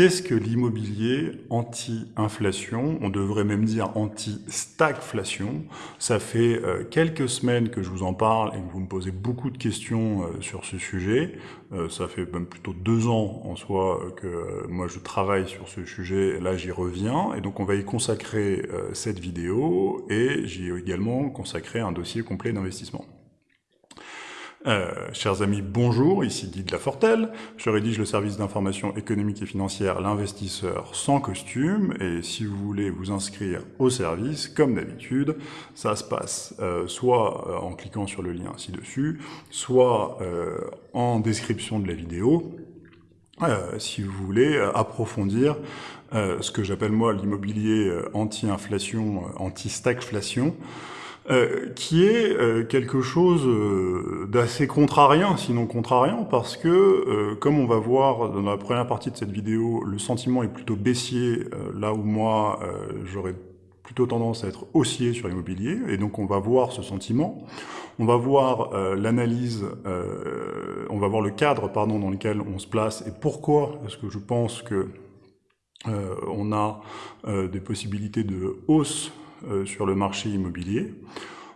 Qu'est-ce que l'immobilier anti-inflation? On devrait même dire anti-stagflation. Ça fait euh, quelques semaines que je vous en parle et que vous me posez beaucoup de questions euh, sur ce sujet. Euh, ça fait même plutôt deux ans en soi que moi je travaille sur ce sujet. Là j'y reviens et donc on va y consacrer cette vidéo et j'y ai également consacré un dossier complet d'investissement. Euh, chers amis, bonjour, ici Guy de Lafortelle. Je rédige le service d'information économique et financière L'investisseur sans costume. Et si vous voulez vous inscrire au service, comme d'habitude, ça se passe euh, soit euh, en cliquant sur le lien ci-dessus, soit en description de la vidéo. si vous voulez approfondir ce que j'appelle moi l'immobilier anti-inflation, anti-stagflation, euh, qui est euh, quelque chose euh, d'assez contrariant, sinon contrariant, parce que, comme on va voir dans la première partie de cette vidéo, le sentiment est plutôt baissier, là où moi, j'aurais plutôt tendance à être haussier sur l'immobilier, et donc on va voir ce sentiment. On va voir l'analyse, on va voir le cadre pardon, dans lequel on se place, et pourquoi est-ce que je pense que on a des possibilités de hausse euh, sur le marché immobilier.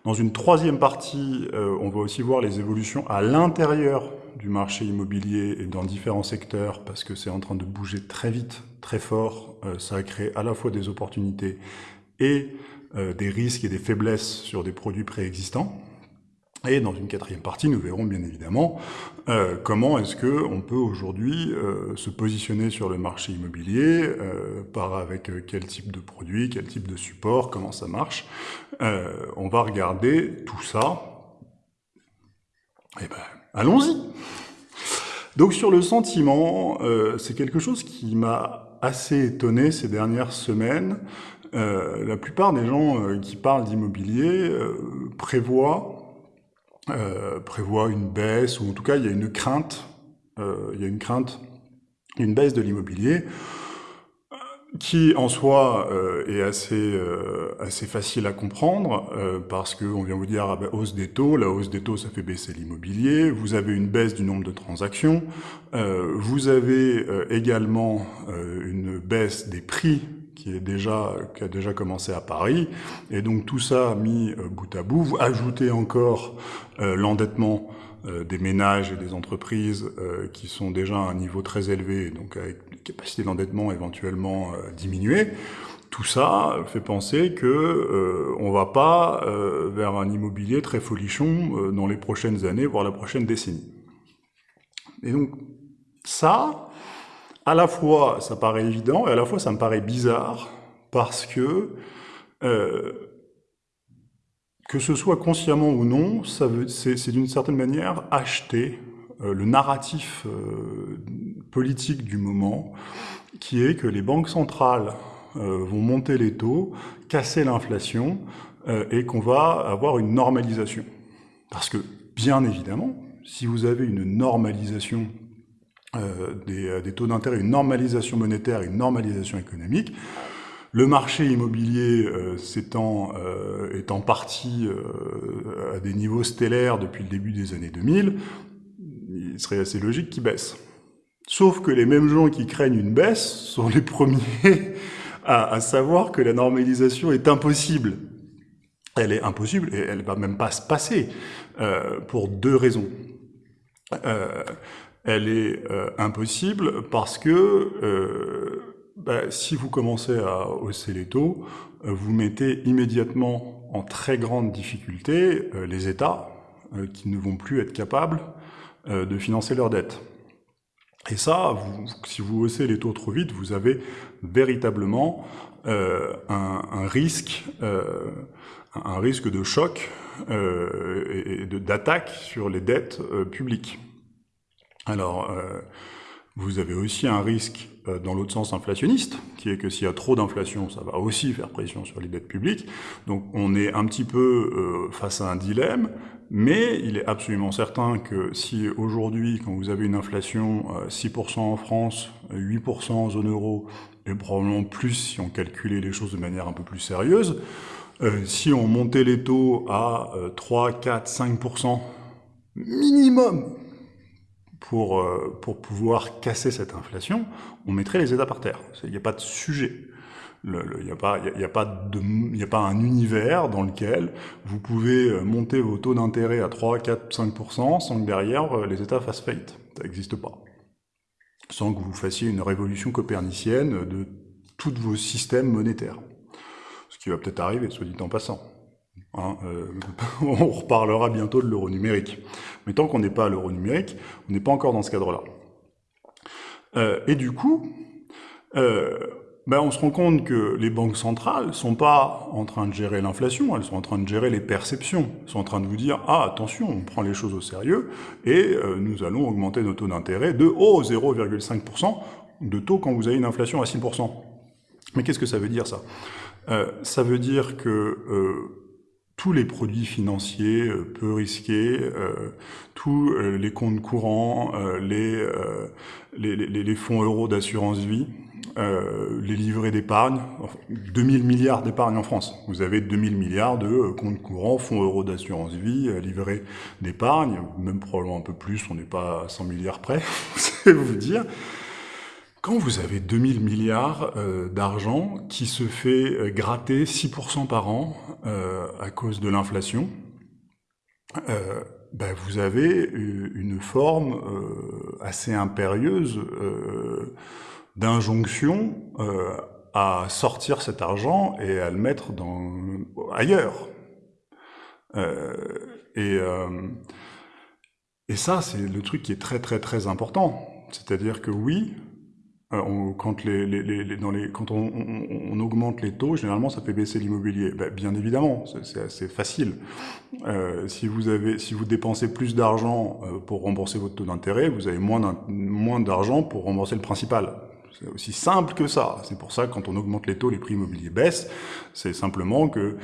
Dans une troisième partie, euh, on va aussi voir les évolutions à l'intérieur du marché immobilier et dans différents secteurs, parce que c'est en train de bouger très vite, très fort. Euh, ça a créé à la fois des opportunités et des risques et des faiblesses sur des produits préexistants. Et dans une quatrième partie, nous verrons bien évidemment euh, comment est-ce que on peut aujourd'hui euh, se positionner sur le marché immobilier, euh, par avec euh, quel type de produit, quel type de support, comment ça marche. Euh, on va regarder tout ça. Eh ben, allons-y. Donc sur le sentiment, c'est quelque chose qui m'a assez étonné ces dernières semaines. la plupart des gens qui parlent d'immobilier prévoient euh, prévoit une baisse, ou en tout cas il y a une crainte, euh, il y a une crainte, une baisse de l'immobilier, euh, qui en soi est assez assez facile à comprendre parce que on vient vous dire ah ben, hausse des taux, la hausse des taux ça fait baisser l'immobilier, vous avez une baisse du nombre de transactions, vous avez également une baisse des prix qui, est déjà, qui a déjà commencé à Paris. Et donc tout ça mis euh, bout à bout, vous ajoutez encore euh, l'endettement euh, des ménages et des entreprises qui sont déjà à un niveau très élevé, donc avec une capacité d'endettement éventuellement diminuée. Tout ça fait penser que on va pas vers un immobilier très folichon dans les prochaines années, voire la prochaine décennie. Et donc ça, à la fois ça paraît évident et à la fois ça me paraît bizarre parce que euh, que ce soit consciemment ou non, c'est d'une certaine manière acheter euh, le narratif euh, politique du moment, qui est que les banques centrales vont monter les taux, casser l'inflation, et qu'on va avoir une normalisation. Parce que, bien évidemment, si vous avez une normalisation euh, euh, des, taux d'intérêt, une normalisation monétaire, une normalisation économique. Le marché immobilier euh, s'étant est en partie à des niveaux stellaires depuis le début des années 2000, il serait assez logique qu'il baisse. Sauf que les mêmes gens qui craignent une baisse sont les premiers à, savoir que la normalisation est impossible. Elle est impossible et elle va même pas se passer pour deux raisons. Elle est euh, impossible parce que euh, bah, si vous commencez à hausser les taux, euh, vous mettez immédiatement en très grande difficulté les États qui ne vont plus être capables de financer leurs dettes. Et ça, si vous haussez les taux trop vite, vous avez véritablement un, risque, un risque de choc et d'attaque sur les dettes publiques. Alors, euh, vous avez aussi un risque euh, dans l'autre sens inflationniste, qui est que s'il y a trop d'inflation, ça va aussi faire pression sur les dettes publiques. Donc on est un petit peu euh, face à un dilemme, mais il est absolument certain que si aujourd'hui, quand vous avez une inflation 6% en France, 8% en zone euro, et probablement plus si on calculait les choses de manière un peu plus sérieuse, si on montait les taux à 3, 4, 5% minimum, pour, euh, pour pouvoir casser cette inflation, on mettrait les États par terre. Il n'y a pas de sujet. Il n'y a, pas, y a, de, a pas un univers dans lequel vous pouvez euh, monter vos taux d'intérêt à 3, 4, 5% sans que derrière euh, les États fassent faillite. Ça n'existe pas. Sans que vous fassiez une révolution copernicienne de tous vos systèmes monétaires. Ce qui va peut-être arriver, soit dit en passant. Hein, euh, on reparlera bientôt de l'euro numérique. Mais tant qu'on n'est pas à l'euro numérique, on n'est pas encore dans ce cadre-là. Euh, et du coup, euh, ben on se rend compte que les banques centrales sont pas en train de gérer l'inflation, elles sont en train de gérer les perceptions. Elles sont en train de vous dire, ah attention, on prend les choses au sérieux, et nous allons augmenter nos taux d'intérêt de oh, 0,5% de taux quand vous avez une inflation à 6%. Mais qu'est-ce que ça veut dire ça? Ça veut dire que tous les produits financiers euh, peu risqués, euh, tous euh, les comptes courants, les, les, les, fonds euros d'assurance vie, les livrets d'épargne, 2000 milliards d'épargne en France. Vous avez 2000 milliards de comptes courants, fonds euros d'assurance vie, livrets d'épargne, même probablement un peu plus, on n'est pas à 100 milliards près, je vais vous dire. Quand vous avez 2000 milliards euh, d'argent qui se fait euh, gratter 6% par an euh, à cause de l'inflation, ben vous avez une forme assez impérieuse d'injonction à sortir cet argent et à le mettre dans, ailleurs. et, et ça, c'est le truc qui est très très très important. C'est-à-dire que oui, euh, les, quand on, on, augmente les taux, généralement, ça fait baisser l'immobilier. Ben, bien évidemment, c'est assez facile. Euh, si vous dépensez plus d'argent euh, pour rembourser votre taux d'intérêt, vous avez moins d'argent pour rembourser le principal. C'est aussi simple que ça. C'est pour ça que quand on augmente les taux, les prix immobiliers baissent. C'est simplement que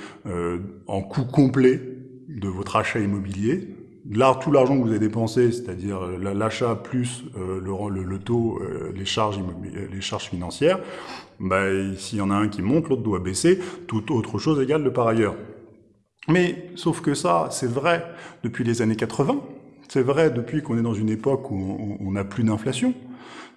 en coût complet de votre achat immobilier, là, tout l'argent que vous avez dépensé, c'est-à-dire euh, l'achat plus euh, le, le, taux, euh, les, charges les charges financières, bah, s'il y en a un qui monte, l'autre doit baisser, toute autre chose égale de par ailleurs. Mais sauf que ça, c'est vrai depuis les années 80, c'est vrai depuis qu'on est dans une époque où on n'a plus d'inflation,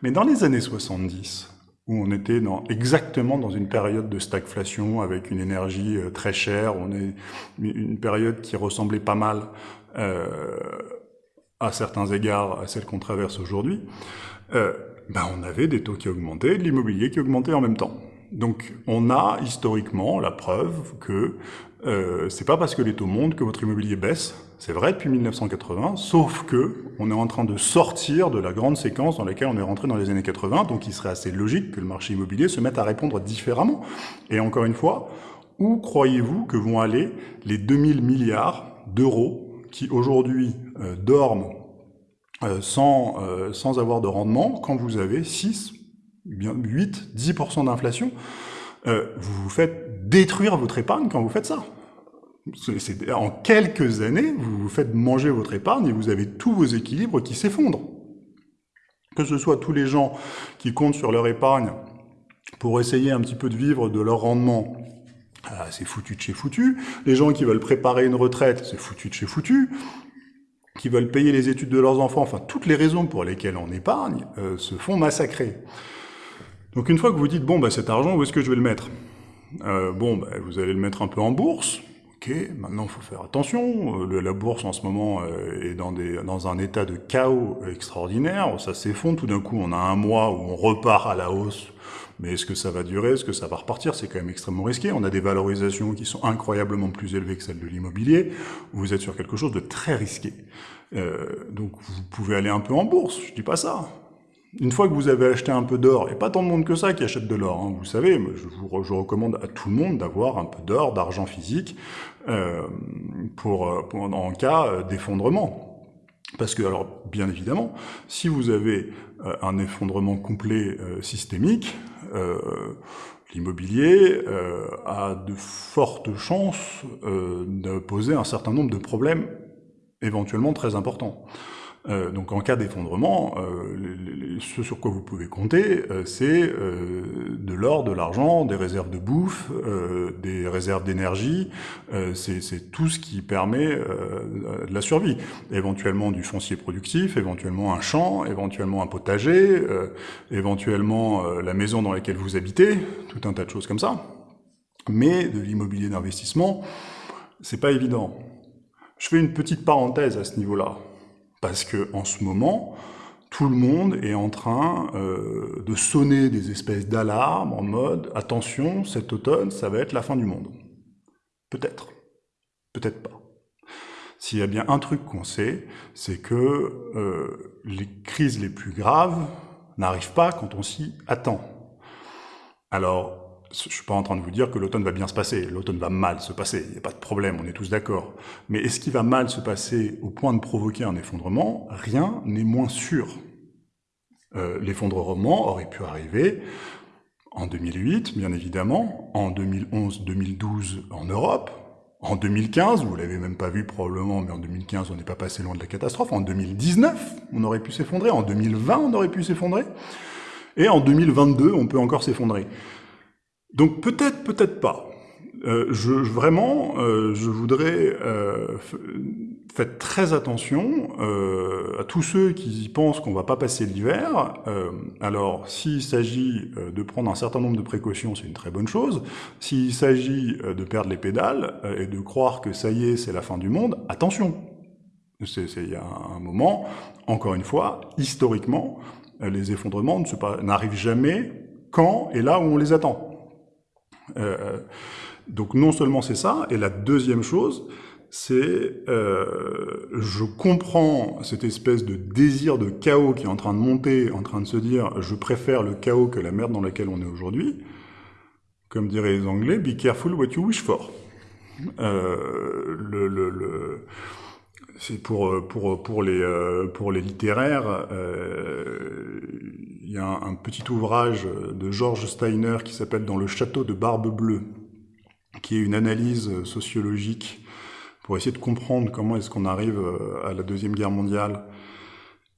mais dans les années 70, où on était exactement dans une période de stagflation avec une énergie très chère, on est une période qui ressemblait pas mal euh, à certains égards à celle qu'on traverse aujourd'hui, euh, ben on avait des taux qui augmentaient, de l'immobilier qui augmentait en même temps. Donc on a historiquement la preuve que euh, c'est pas parce que les taux montent que votre immobilier baisse. C'est vrai depuis 1980, sauf que on est en train de sortir de la grande séquence dans laquelle on est rentré dans les années 80, donc il serait assez logique que le marché immobilier se mette à répondre différemment. Et encore une fois, où croyez-vous que vont aller les 2000 milliards d'euros qui aujourd'hui euh, dorment euh, sans, euh, sans avoir de rendement, quand vous avez 6, 8, 10% d'inflation, vous vous faites détruire votre épargne quand vous faites ça? En quelques années, vous vous faites manger votre épargne et vous avez tous vos équilibres qui s'effondrent. Que ce soit tous les gens qui comptent sur leur épargne pour essayer un petit peu de vivre de leur rendement ah, c'est foutu de chez foutu. Les gens qui veulent préparer une retraite, c'est foutu de chez foutu. Qui veulent payer les études de leurs enfants, enfin toutes les raisons pour lesquelles on épargne, euh, se font massacrer. Donc une fois que vous dites, bon, bah, cet argent, où est-ce que je vais le mettre? Euh, Bon, bah, vous allez le mettre un peu en bourse. Ok, maintenant il faut faire attention. Euh, la bourse en ce moment est dans, un état de chaos extraordinaire. Ça s'effondre. Tout d'un coup, on a un mois où on repart à la hausse mais est-ce que ça va durer? Est-ce que ça va repartir? C'est quand même extrêmement risqué. On a des valorisations qui sont incroyablement plus élevées que celles de l'immobilier. Vous êtes sur quelque chose de très risqué. Euh, donc vous pouvez aller un peu en bourse, je dis pas ça. Une fois que vous avez acheté un peu d'or, et pas tant de monde que ça qui achète de l'or, hein, vous savez, je, vous, je recommande à tout le monde d'avoir un peu d'or, d'argent physique, euh, pour, pour, en cas euh, d'effondrement. Parce que, alors, bien évidemment, si vous avez euh, un effondrement complet euh, systémique, euh, l'immobilier a de fortes chances de poser un certain nombre de problèmes éventuellement très importants. Euh, donc en cas d'effondrement, euh, ce sur quoi vous pouvez compter, euh, c'est de l'or, de l'argent, des réserves de bouffe, des réserves d'énergie, c'est tout ce qui permet de la survie. Éventuellement du foncier productif, éventuellement un champ, éventuellement un potager, éventuellement la maison dans laquelle vous habitez, tout un tas de choses comme ça. Mais de l'immobilier d'investissement, c'est pas évident. Je fais une petite parenthèse à ce niveau-là. Parce que en ce moment, tout le monde est en train euh, de sonner des espèces d'alarmes en mode « attention, cet automne, ça va être la fin du monde ». Peut-être, peut-être pas. S'il y a bien un truc qu'on sait, c'est que euh, les crises les plus graves n'arrivent pas quand on s'y attend. Alors, je suis pas en train de vous dire que l'automne va bien se passer, l'automne va mal se passer, il n'y a pas de problème, on est tous d'accord. Mais est-ce qu'il va mal se passer au point de provoquer un effondrement? Rien n'est moins sûr. Euh, L'effondrement aurait pu arriver en 2008, bien évidemment, en 2011-2012 en Europe, en 2015, vous l'avez même pas vu probablement, mais en 2015, on n'est pas passé loin de la catastrophe. En 2019, on aurait pu s'effondrer. En 2020, on aurait pu s'effondrer. Et en 2022, on peut encore s'effondrer. Donc peut-être, peut-être pas. Euh, je, vraiment, euh, je voudrais euh, faire très attention euh, à tous ceux qui pensent qu'on va pas passer l'hiver. Alors, s'il s'agit de prendre un certain nombre de précautions, c'est une très bonne chose. S'il s'agit de perdre les pédales et de croire que ça y est, c'est la fin du monde, attention. Il y a un moment, encore une fois, historiquement, les effondrements n'arrivent jamais quand et là où on les attend. Euh, donc non seulement c'est ça, et la deuxième chose, c'est euh, je comprends cette espèce de désir de chaos qui est en train de monter, en train de se dire je préfère le chaos que la merde dans laquelle on est aujourd'hui. Comme diraient les Anglais, be careful what you wish for. Euh, le, le, le c'est pour pour pour les euh, pour les littéraires. Euh, il y a un, un, petit ouvrage de George Steiner qui s'appelle Dans le château de Barbe Bleue, qui est une analyse sociologique pour essayer de comprendre comment est-ce qu'on arrive euh, à la deuxième guerre mondiale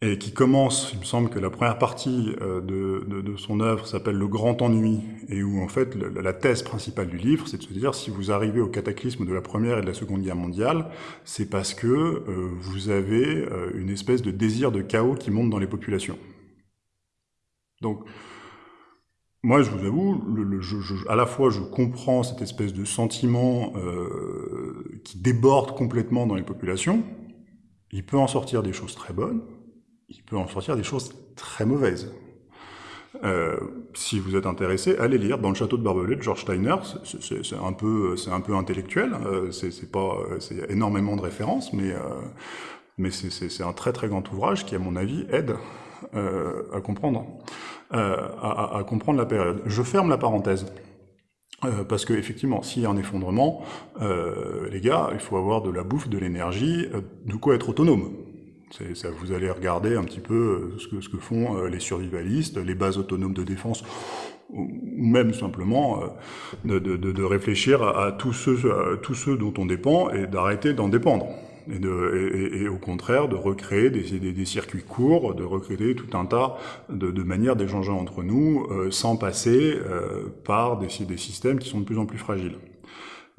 et qui commence, il me semble que la première partie euh, de, son œuvre s'appelle Le Grand Ennui, et où en fait la thèse principale du livre, c'est de se dire si vous arrivez au cataclysme de la Première et de la Seconde Guerre mondiale, c'est parce que euh, vous avez euh, une espèce de désir de chaos qui monte dans les populations. Donc, moi, je vous avoue, à la fois, je comprends cette espèce de sentiment qui déborde complètement dans les populations. Il peut en sortir des choses très bonnes, il peut en sortir des choses très mauvaises. Euh, si vous êtes intéressé, allez lire dans le château de Barbelé de George Steiner. C'est un peu, un peu intellectuel. Euh, c'est énormément de références, mais euh, mais c'est un très très grand ouvrage qui, à mon avis, aide euh, à comprendre, à, comprendre la période. Je ferme la parenthèse. Parce que effectivement, s'il y a un effondrement, les gars, il faut avoir de la bouffe, de l'énergie, de quoi être autonome. Ça, vous allez regarder un petit peu euh, ce que, ce que font euh, les survivalistes, les bases autonomes de défense, ou même simplement euh, de, de, de réfléchir à, tous ceux, tous ceux dont on dépend et d'arrêter d'en dépendre. Et, de, et, et, au contraire de recréer des, des, des, circuits courts, de recréer tout un tas de, de manières d'échanger entre nous euh, sans passer euh, par des, des, systèmes qui sont de plus en plus fragiles.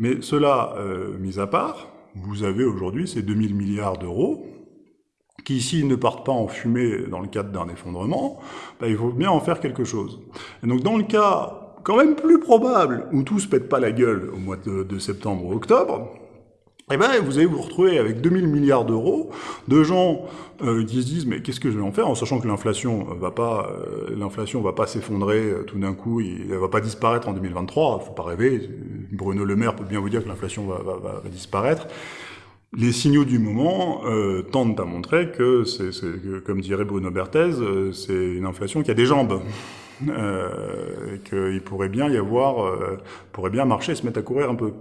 Mais cela euh, mis à part, vous avez aujourd'hui ces 2000 milliards d'euros qui s'ils ne partent pas en fumée dans le cadre d'un effondrement, bah, il faut bien en faire quelque chose. Et donc dans le cas quand même plus probable où tout se pète pas la gueule au mois de, de septembre ou octobre, eh ben, vous allez vous retrouver avec 2000 milliards d'euros de gens euh, qui se disent mais qu'est-ce que je vais en faire en sachant que l'inflation va pas euh, l'inflation va pas s'effondrer euh, tout d'un coup, il, elle va pas disparaître en 2023, faut pas rêver. Bruno Le Maire peut bien vous dire que l'inflation va, va, va, disparaître les signaux du moment euh, tendent à montrer que, comme dirait Bruno Berthez, euh, c'est une inflation qui a des jambes. Euh, et qu'il pourrait bien y avoir, euh, pourrait bien marcher se mettre à courir un peu.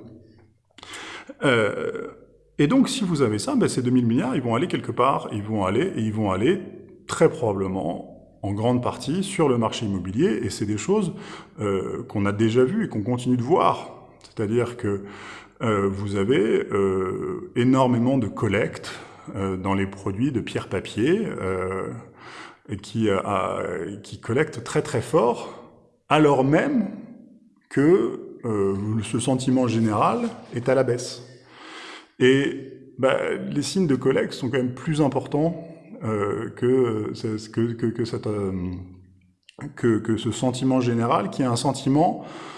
Et donc, si vous avez ça, ben, ces 2000 milliards, ils vont aller quelque part, ils vont aller, et ils vont aller très probablement, en grande partie, sur le marché immobilier, et c'est des choses qu'on a déjà vues et qu'on continue de voir. C'est-à-dire que vous avez euh, énormément de collectes dans les produits de pierre-papier qui, qui collectent très très fort, alors même que ce sentiment général est à la baisse. Et bah, les signes de collecte sont quand même plus importants euh, que, que, que, cette, euh, que, que, ce sentiment général, qui est un sentiment euh,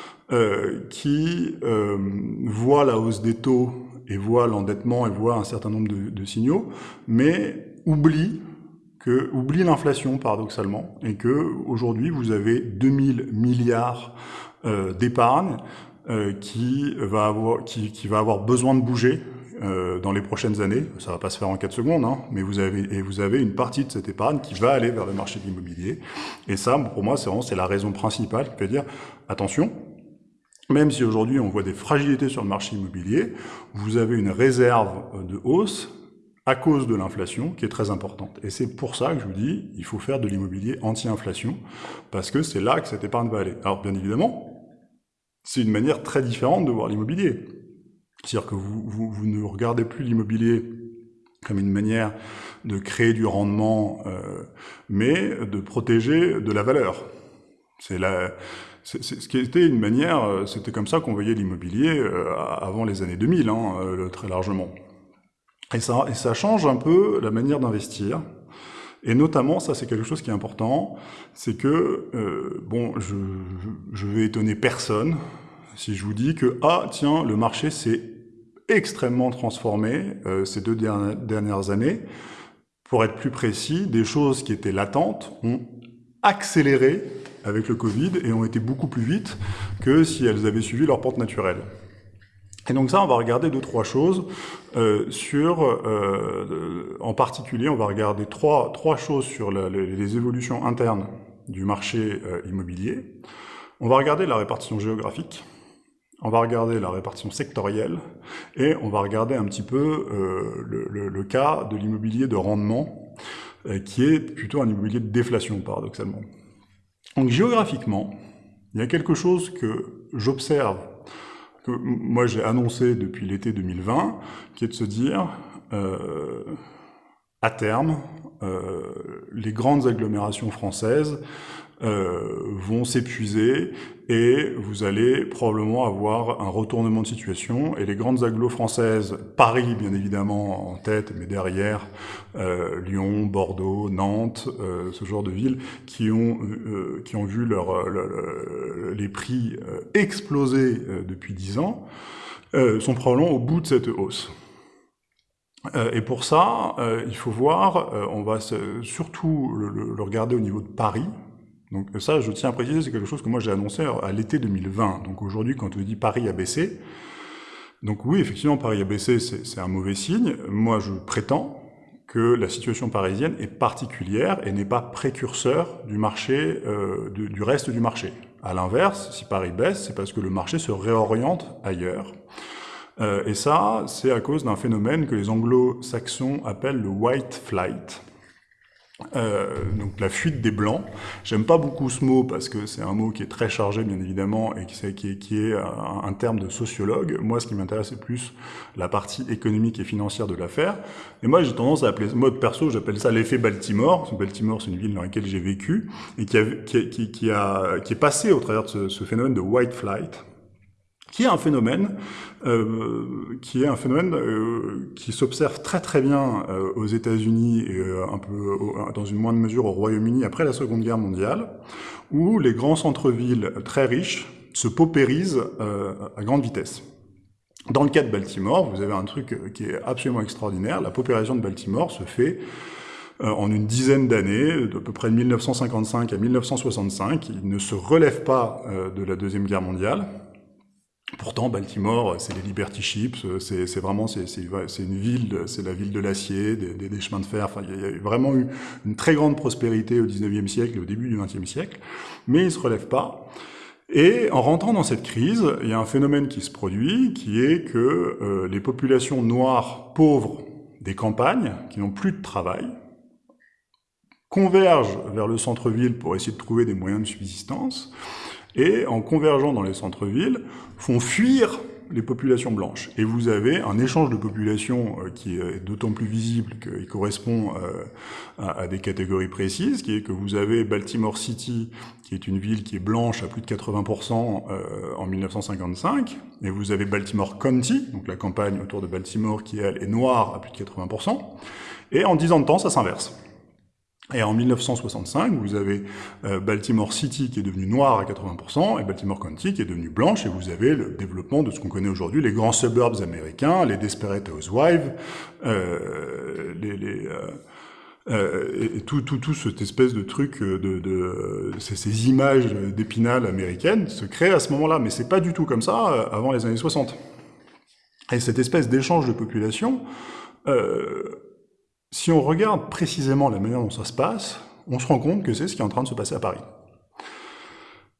qui euh, voit la hausse des taux et voit l'endettement et voit un certain nombre de, de, signaux, mais oublie que oublie l'inflation paradoxalement et que aujourd'hui vous avez 2000 milliards euh, d'épargne qui va avoir qui, qui va avoir besoin de bouger euh, dans les prochaines années. Ça va pas se faire en 4 secondes, hein, mais vous avez et vous avez une partie de cette épargne qui va aller vers le marché de l'immobilier. Et ça, pour moi, c'est vraiment c'est la raison principale qui veut dire attention. Même si aujourd'hui on voit des fragilités sur le marché immobilier, vous avez une réserve de hausse à cause de l'inflation qui est très importante. Et c'est pour ça que je vous dis, il faut faire de l'immobilier anti-inflation, parce que c'est là que cette épargne va aller. Alors bien évidemment, c'est une manière très différente de voir l'immobilier. C'est-à-dire que vous, vous, vous, ne regardez plus l'immobilier comme une manière de créer du rendement, euh, mais de protéger de la valeur. C'est la, ce qui était une manière, euh, c'était comme ça qu'on voyait l'immobilier euh, avant les années 2000, hein, euh, très largement. Et ça, change un peu la manière d'investir. Et notamment, ça c'est quelque chose qui est important, c'est que, bon, je, je vais étonner personne, si je vous dis que, ah tiens, le marché s'est extrêmement transformé ces deux dernières années, pour être plus précis, des choses qui étaient latentes ont accéléré avec le Covid et ont été beaucoup plus vite que si elles avaient suivi leur pente naturelle. Et donc ça, on va regarder deux, trois choses euh, sur, euh, en particulier, on va regarder trois, trois choses sur les, évolutions internes du marché euh, immobilier. On va regarder la répartition géographique, on va regarder la répartition sectorielle et on va regarder un petit peu le, cas de l'immobilier de rendement qui est plutôt un immobilier de déflation paradoxalement. Donc géographiquement, il y a quelque chose que j'observe, que moi j'ai annoncé depuis l'été 2020, qui est de se dire, euh, à terme, euh, les grandes agglomérations françaises euh, vont s'épuiser et vous allez probablement avoir un retournement de situation. Et les grandes agglos françaises, Paris bien évidemment en tête, mais derrière euh, Lyon, Bordeaux, Nantes, euh, ce genre de villes qui ont euh, qui ont vu leur, leur les prix euh, exploser euh, depuis dix ans, sont probablement au bout de cette hausse. Et pour ça, il faut voir, on va surtout le, regarder au niveau de Paris, donc ça, je tiens à préciser, c'est quelque chose que moi j'ai annoncé à l'été 2020. Donc aujourd'hui, quand on dit Paris a baissé, donc oui, effectivement, Paris a baissé, c'est un mauvais signe. Moi, je prétends que la situation parisienne est particulière et n'est pas précurseur du marché, euh, du, reste du marché. À l'inverse, si Paris baisse, c'est parce que le marché se réoriente ailleurs. Euh, et ça, c'est à cause d'un phénomène que les anglo-saxons appellent le white flight. Euh, donc la fuite des blancs. J'aime pas beaucoup ce mot parce que c'est un mot qui est très chargé bien évidemment et qui, est, un, terme de sociologue. Moi, ce qui m'intéresse c'est plus la partie économique et financière de l'affaire. Et moi, j'ai tendance à appeler, moi perso, j'appelle ça l'effet Baltimore. Baltimore, c'est une ville dans laquelle j'ai vécu et qui, a, est passé au travers de ce phénomène de white flight qui est un phénomène euh, qui est un phénomène euh, qui s'observe très très bien euh, aux États-Unis et euh, un peu dans une moindre mesure au Royaume-Uni après la Seconde Guerre mondiale, où les grands centres-villes très riches se paupérisent euh, à grande vitesse. Dans le cas de Baltimore, vous avez un truc qui est absolument extraordinaire. La paupérisation de Baltimore se fait en une dizaine d'années, de peu près de 1955 à 1965. Il ne se relève pas de la Deuxième Guerre mondiale. Pourtant, Baltimore, c'est les Liberty Ships, c'est vraiment c'est une ville, c'est la ville de l'acier, des, chemins de fer. Enfin, il y a vraiment eu une très grande prospérité au 19e siècle et au début du 20e siècle, mais il ne se relève pas. Et en rentrant dans cette crise, il y a un phénomène qui se produit, qui est que euh, les populations noires pauvres des campagnes, qui n'ont plus de travail, convergent vers le centre-ville pour essayer de trouver des moyens de subsistance, et en convergeant dans les centres-villes, font fuir les populations blanches. Et vous avez un échange de populations euh, qui est d'autant plus visible qu'il correspond euh, à, des catégories précises, qui est que vous avez Baltimore City, qui est une ville qui est blanche à plus de 80% euh, en 1955, et vous avez Baltimore County, donc la campagne autour de Baltimore, qui est noire à plus de 80%, et en 10 ans de temps, ça s'inverse. Et en 1965, vous avez euh, Baltimore City qui est devenue noire à 80%, et Baltimore County qui est devenue blanche, et vous avez le développement de ce qu'on connaît aujourd'hui, les grands suburbs américains, les Desperate Housewives, euh, les, les euh, euh et tout, tout, tout cette espèce de truc de, de ces, ces, images d'épinal américaines se créent à ce moment-là, mais c'est pas du tout comme ça avant les années 60. Et cette espèce d'échange de population, euh, si on regarde précisément la manière dont ça se passe, on se rend compte que c'est ce qui est en train de se passer à Paris.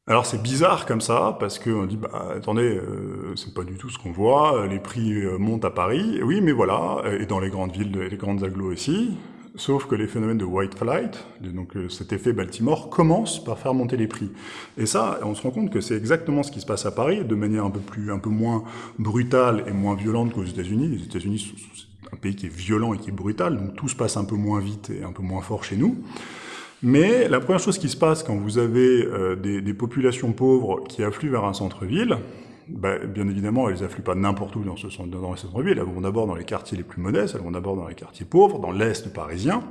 Alors c'est bizarre comme ça, parce qu'on dit, bah attendez, euh, c'est pas du tout ce qu'on voit, les prix euh, montent à Paris, oui mais voilà, et dans les grandes villes, les grandes agglos aussi, sauf que les phénomènes de white flight, donc euh, cet effet Baltimore, commencent par faire monter les prix. Et ça, on se rend compte que c'est exactement ce qui se passe à Paris, de manière un peu plus, un peu moins brutale et moins violente qu'aux États-Unis. Les États-Unis un pays qui est violent et qui est brutal, donc tout se passe un peu moins vite et un peu moins fort chez nous. Mais la première chose qui se passe quand vous avez euh, des, populations pauvres qui affluent vers un centre-ville, bah, bien évidemment, elles affluent pas n'importe où dans ce centre-ville, elles vont d'abord dans les quartiers les plus modestes, elles vont d'abord dans les quartiers pauvres, dans l'Est parisien.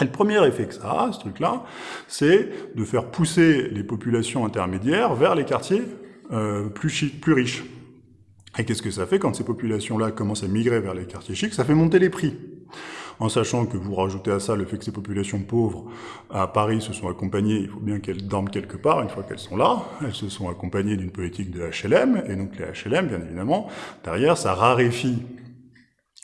Et le premier effet que ça a, ce truc-là, c'est de faire pousser les populations intermédiaires vers les quartiers euh, plus riches. Et qu'est-ce que ça fait quand ces populations-là commencent à migrer vers les quartiers chics? Ça fait monter les prix. En sachant que vous rajoutez à ça le fait que ces populations pauvres à Paris se sont accompagnées, il faut bien qu'elles dorment quelque part une fois qu'elles sont là, elles se sont accompagnées d'une politique de HLM, et donc les HLM, bien évidemment, derrière, ça raréfie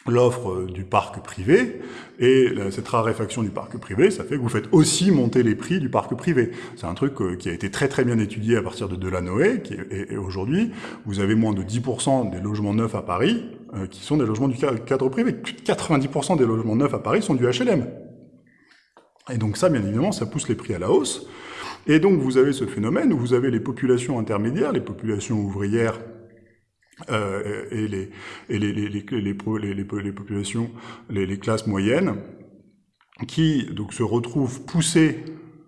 l'offre euh, du parc privé, et cette raréfaction du parc privé, ça fait que vous faites aussi monter les prix du parc privé. C'est un truc euh, qui a été très très bien étudié à partir de Delanoë, qui et, aujourd'hui, vous avez moins de 10% des logements neufs à Paris euh, qui sont des logements du cadre privé. Plus de 90% des logements neufs à Paris sont du HLM. Et donc ça, bien évidemment, ça pousse les prix à la hausse. Et donc vous avez ce phénomène où vous avez les populations intermédiaires, les populations ouvrières euh, et, les, et les, les, les, populations, les, classes moyennes, qui donc se retrouvent poussées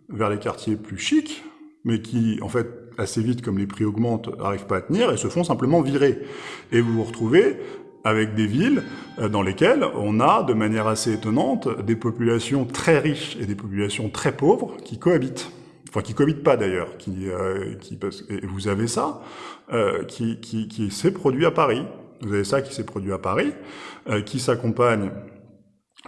vers les quartiers plus chics, mais qui, en fait, assez vite, comme les prix augmentent, n'arrivent pas à tenir et se font simplement virer. Et vous vous retrouvez avec des villes euh, dans lesquelles on a, de manière assez étonnante, des populations très riches et des populations très pauvres qui cohabitent enfin qui cohabitent pas d'ailleurs, qui, euh, qui et vous avez ça euh, qui, qui, qui s'est produit à Paris. Vous avez ça qui s'est produit à Paris, euh, qui s'accompagne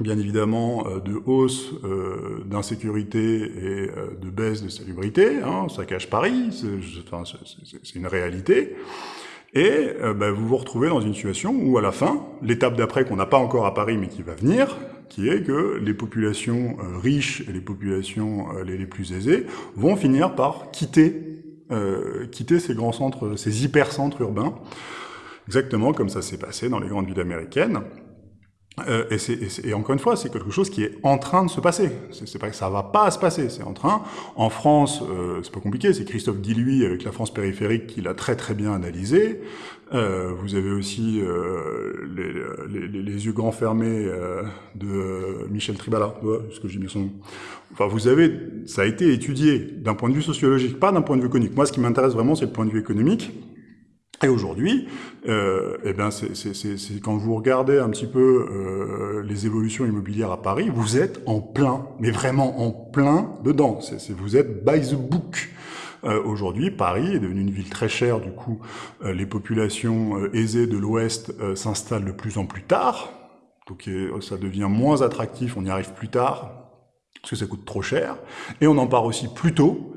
bien évidemment euh, de hausse euh, d'insécurité et euh, de baisse de salubrité. Hein, ça cache Paris, c'est une réalité. Et bah, vous vous retrouvez dans une situation où à la fin, l'étape d'après qu'on n'a pas encore à Paris mais qui va venir, qui est que les populations euh, riches et les populations euh, les, plus aisées vont finir par quitter, euh, quitter ces grands centres, ces hypercentres urbains, exactement comme ça s'est passé dans les grandes villes américaines. Euh, et, et, encore une fois, c'est quelque chose qui est en train de se passer. C'est pas que ça va pas se passer, c'est en train. En France, euh, c'est pas compliqué. C'est Christophe Guilluy avec la France périphérique qui l'a très très bien analysé. Euh, vous avez aussi euh, les, les, les, yeux grands fermés euh, de Michel Tribala, ce que j'ai mis son nom. Enfin, vous avez, ça a été étudié d'un point de vue sociologique, pas d'un point de vue économique. Moi, ce qui m'intéresse vraiment, c'est le point de vue économique. Et aujourd'hui, euh, eh ben c'est quand vous regardez un petit peu euh, les évolutions immobilières à Paris, vous êtes en plein, mais vraiment en plein dedans. C'est vous êtes by the book. Euh, aujourd'hui, Paris est devenu une ville très chère, du coup, euh, les populations euh, aisées de l'Ouest s'installent de plus en plus tard, donc ça devient moins attractif, on y arrive plus tard, parce que ça coûte trop cher, et on en part aussi plus tôt,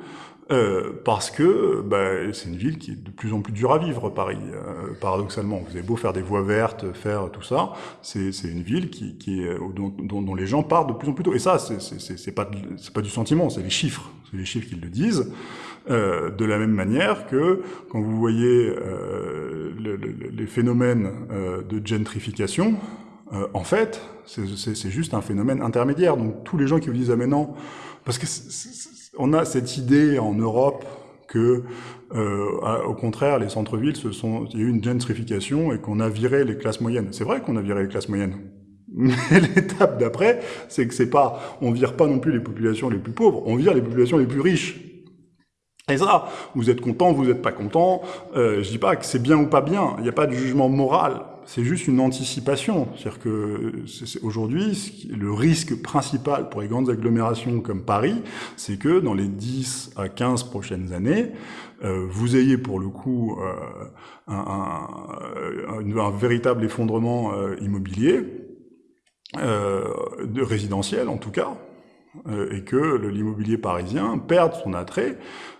euh, parce que bah, c'est une ville qui est de plus en plus dure à vivre, Paris, euh, paradoxalement. Vous avez beau faire des voies vertes, faire tout ça, c'est une ville qui, qui euh, dont, dont, les gens partent de plus en plus tôt. Et ça, c'est pas, pas du sentiment, c'est les chiffres. C'est les chiffres qui le disent. Euh, de la même manière que quand vous voyez euh, le, le, les phénomènes de gentrification, en fait, c'est juste un phénomène intermédiaire. Donc tous les gens qui vous disent « Ah mais non », parce que on a cette idée en Europe que, euh, au contraire, les centres-villes, se sont, il y a eu une gentrification et qu'on a viré les classes moyennes. C'est vrai qu'on a viré les classes moyennes. Mais l'étape d'après, c'est que c'est pas, on vire pas non plus les populations les plus pauvres, on vire les populations les plus riches. Et ça, vous êtes content, vous n'êtes pas content. Euh, je dis pas que c'est bien ou pas bien. Il n'y a pas de jugement moral. C'est juste une anticipation. C'est-à-dire que aujourd'hui, le risque principal pour les grandes agglomérations comme Paris, c'est que dans les 10 à 15 prochaines années, euh, vous ayez pour le coup euh, un, un, véritable effondrement euh, immobilier, euh, de résidentiel en tout cas, euh, et que l'immobilier parisien perde son attrait,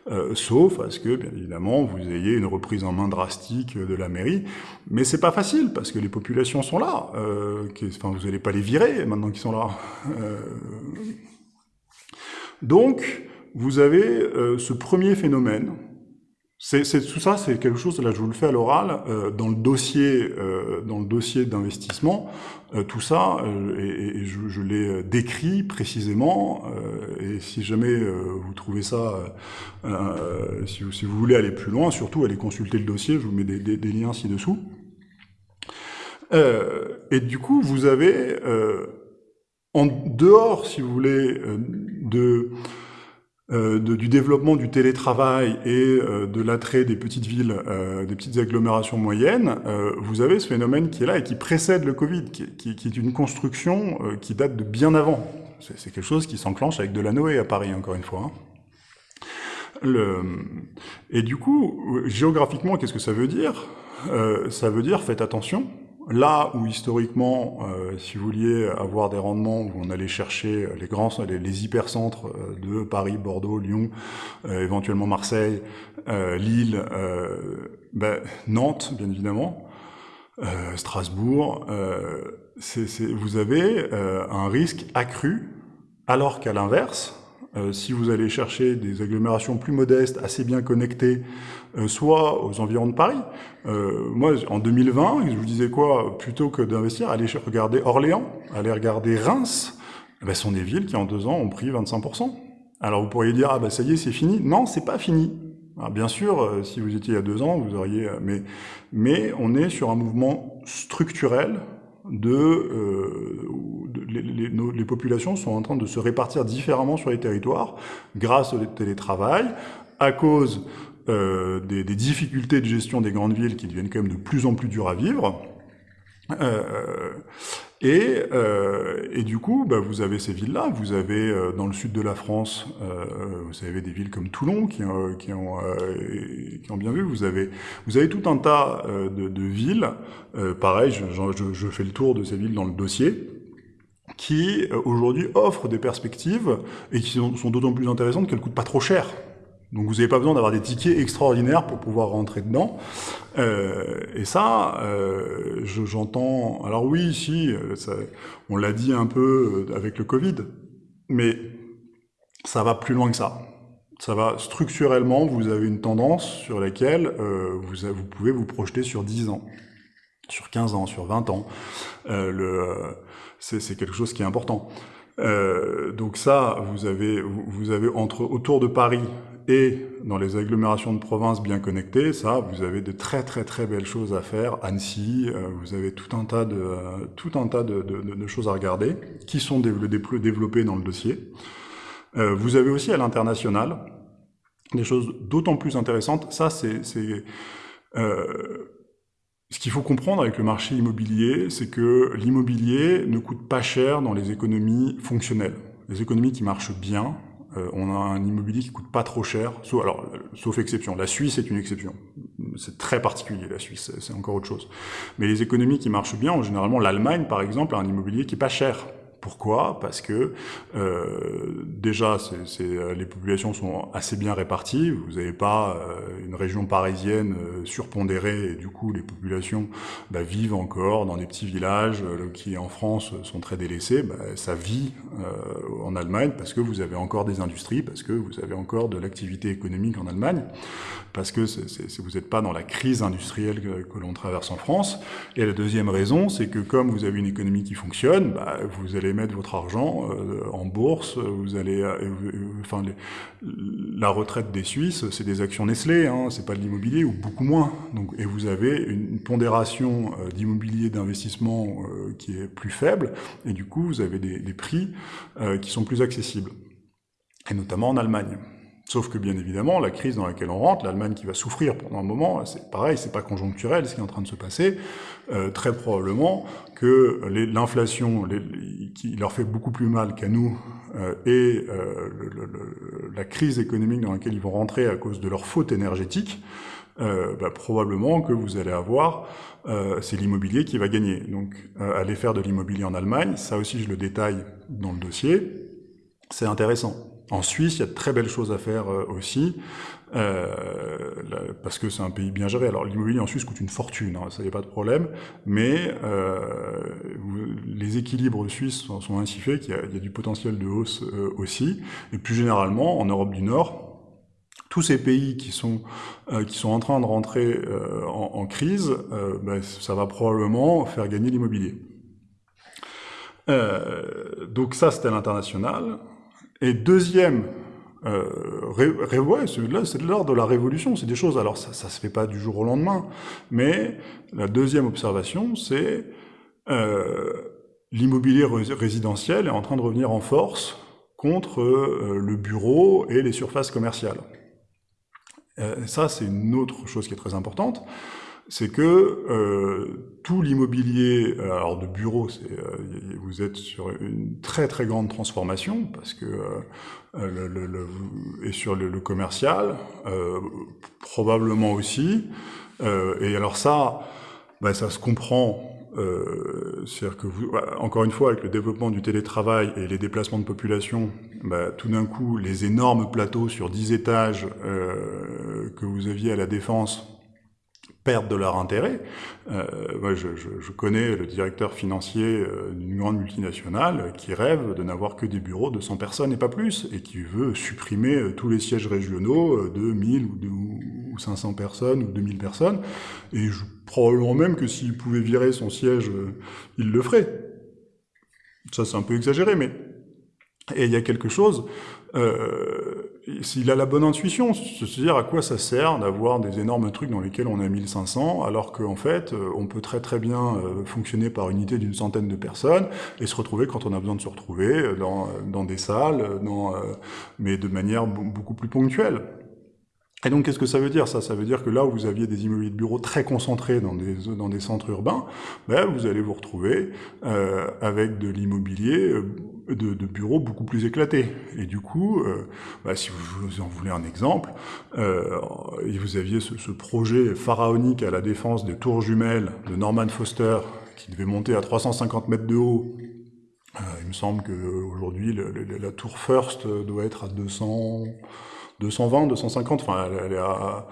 euh, sauf à ce que, bien évidemment, vous ayez une reprise en main drastique de la mairie. Mais c'est pas facile, parce que les populations sont là. Euh, enfin, vous n'allez pas les virer maintenant qu'ils sont là. Euh, donc, vous avez ce premier phénomène c'est tout ça, c'est quelque chose. Là, je vous le fais à l'oral euh, dans le dossier, euh, dans le dossier d'investissement. Euh, tout ça, euh, et, et, je, je l'ai décrit précisément. et si jamais vous trouvez ça, si vous, si, vous, voulez aller plus loin, surtout allez consulter le dossier. Je vous mets des, des, des liens ci-dessous. et du coup, vous avez en dehors, si vous voulez, de euh, de, du développement du télétravail et euh, de l'attrait des petites villes, euh, des petites agglomérations moyennes, euh, vous avez ce phénomène qui est là et qui précède le Covid, qui, qui, qui est une construction euh, qui date de bien avant. C'est quelque chose qui s'enclenche avec de la Noé à Paris, encore une fois. Hein. Et du coup, géographiquement, qu'est-ce que ça veut dire? Ça veut dire, faites attention, Là où historiquement, euh, si vous vouliez avoir des rendements où on allait chercher les grands, les, hypercentres euh, de Paris, Bordeaux, Lyon, euh, éventuellement Marseille, Lille, ben, Nantes, bien évidemment, Strasbourg, vous avez un risque accru, alors qu'à l'inverse, euh, si vous allez chercher des agglomérations plus modestes, assez bien connectées, euh, soit aux environs de Paris. Euh, moi, en 2020, je vous disais quoi Plutôt que d'investir, allez regarder Orléans, allez regarder Reims. Eh ben, ce sont des villes qui, en deux ans, ont pris 25%. Alors vous pourriez dire, ah ben ça y est, c'est fini. Non, c'est pas fini. Alors, bien sûr, euh, si vous étiez il y a deux ans, vous auriez... Euh, mais, mais on est sur un mouvement structurel de, euh, les, nos, les, populations sont en train de se répartir différemment sur les territoires grâce au télétravail, à cause euh, des, des, difficultés de gestion des grandes villes qui deviennent quand même de plus en plus dures à vivre. Euh, et, euh, et, du coup, bah, vous avez ces villes-là. Vous avez euh, dans le sud de la France, euh, vous avez des villes comme Toulon qui, qui, ont, euh, qui ont bien vu. Vous avez, vous avez tout un tas euh, de, de, villes. pareil, je, je, je, fais le tour de ces villes dans le dossier qui aujourd'hui offrent des perspectives et qui sont, d'autant plus intéressantes qu'elles coûtent pas trop cher. Donc vous n'avez pas besoin d'avoir des tickets extraordinaires pour pouvoir rentrer dedans. Euh, et ça, euh, j'entends... alors oui, si, euh, ça, on l'a dit un peu euh, avec le Covid, mais ça va plus loin que ça. Ça va structurellement, vous avez une tendance sur laquelle euh, vous, vous, pouvez vous projeter sur 10 ans, sur 15 ans, sur 20 ans. Euh, c'est quelque chose qui est important. Euh, donc ça, vous avez, vous avez entre autour de Paris et dans les agglomérations de province bien connectées, ça, vous avez de très très très belles choses à faire. Annecy, euh, vous avez tout un tas de euh, tout un tas de, de, de, choses à regarder qui sont développées dans le dossier. Euh, vous avez aussi à l'international des choses d'autant plus intéressantes. Ça, c'est euh, ce qu'il faut comprendre avec le marché immobilier, c'est que l'immobilier ne coûte pas cher dans les économies fonctionnelles. Les économies qui marchent bien, euh, on a un immobilier qui coûte pas trop cher, sauf, alors, sauf exception. La Suisse est une exception. C'est très particulier, la Suisse, c'est encore autre chose. Mais les économies qui marchent bien, généralement l'Allemagne, par exemple, a un immobilier qui est pas cher. Pourquoi? Parce que euh, déjà, euh, les populations sont assez bien réparties. Vous n'avez pas euh, une région parisienne euh, surpondérée et du coup, les populations bah, vivent encore dans des petits villages euh, qui, en France, sont très délaissés. Bah, ça vit euh, en Allemagne parce que vous avez encore des industries, parce que vous avez encore de l'activité économique en Allemagne, parce que vous n'êtes pas dans la crise industrielle que, que l'on traverse en France. Et la deuxième raison, c'est que comme vous avez une économie qui fonctionne, bah, vous allez allez mettre votre argent en bourse, vous allez, enfin, la retraite des Suisses, c'est des actions Nestlé, hein, c'est pas de l'immobilier ou beaucoup moins. Donc, et vous avez une, pondération d'immobilier d'investissement qui est plus faible, et du coup, vous avez des prix qui sont plus accessibles, et notamment en Allemagne. Sauf que bien évidemment, la crise dans laquelle on rentre, l'Allemagne qui va souffrir pendant un moment, c'est pareil, c'est pas conjoncturel ce qui est en train de se passer. Euh, très probablement que l'inflation qui leur fait beaucoup plus mal qu'à nous euh, et euh, la crise économique dans laquelle ils vont rentrer à cause de leur faute énergétique, bah, probablement que vous allez avoir, c'est l'immobilier qui va gagner. Donc aller faire de l'immobilier en Allemagne, ça aussi je le détaille dans le dossier, c'est intéressant. En Suisse, il y a de très belles choses à faire euh, aussi, euh, parce que c'est un pays bien géré. Alors l'immobilier en Suisse coûte une fortune, hein, ça n'y a pas de problème, mais euh, les équilibres suisses sont, ainsi faits qu'il y, a du potentiel de hausse aussi. Et plus généralement, en Europe du Nord, tous ces pays qui sont qui sont en train de rentrer en, crise, ben, ça va probablement faire gagner l'immobilier. donc ça, c'était l'international. Et deuxième, euh, ouais, c'est l'art de la révolution, c'est des choses, alors ça, ça se fait pas du jour au lendemain, mais la deuxième observation, c'est euh, l'immobilier résidentiel est en train de revenir en force contre euh, le bureau et les surfaces commerciales. Euh, ça, c'est une autre chose qui est très importante c'est que euh, tout l'immobilier, euh, alors de bureau, euh, vous êtes sur une très très grande transformation parce que le, et sur le, commercial probablement aussi. et alors ça, bah, ça se comprend. C'est-à-dire que bah, encore une fois, avec le développement du télétravail et les déplacements de population, bah, tout d'un coup, les énormes plateaux sur 10 étages que vous aviez à la Défense perdent de leur intérêt. Euh, moi, je, je, je, connais le directeur financier euh, d'une grande multinationale qui rêve de n'avoir que des bureaux de 100 personnes et pas plus, et qui veut supprimer euh, tous les sièges régionaux euh, de 1000 ou, ou 500 personnes ou 2000 personnes, et je, probablement même que s'il pouvait virer son siège, il le ferait. Ça, c'est un peu exagéré, mais... Et il y a quelque chose... Euh, s'il a la bonne intuition, se dire à quoi ça sert d'avoir des énormes trucs dans lesquels on a 1500, alors qu'en fait, euh, on peut très très bien euh, fonctionner par unité d'une centaine de personnes et se retrouver quand on a besoin de se retrouver euh, dans, dans des salles, dans, mais de manière beaucoup plus ponctuelle. Et donc, qu'est-ce que ça veut dire? Ça Ça veut dire que là où vous aviez des immobiliers de bureaux très concentrés dans des, dans des centres urbains, ben, vous allez vous retrouver euh, avec de l'immobilier euh, de, de, bureaux beaucoup plus éclatés. Et du coup, euh, ben, si vous, en voulez un exemple, euh, vous aviez ce, ce, projet pharaonique à la défense des tours jumelles de Norman Foster, qui devait monter à 350 mètres de haut, euh, il me semble qu'aujourd'hui, la tour First doit être à 200, 220, 250, enfin, elle, est à,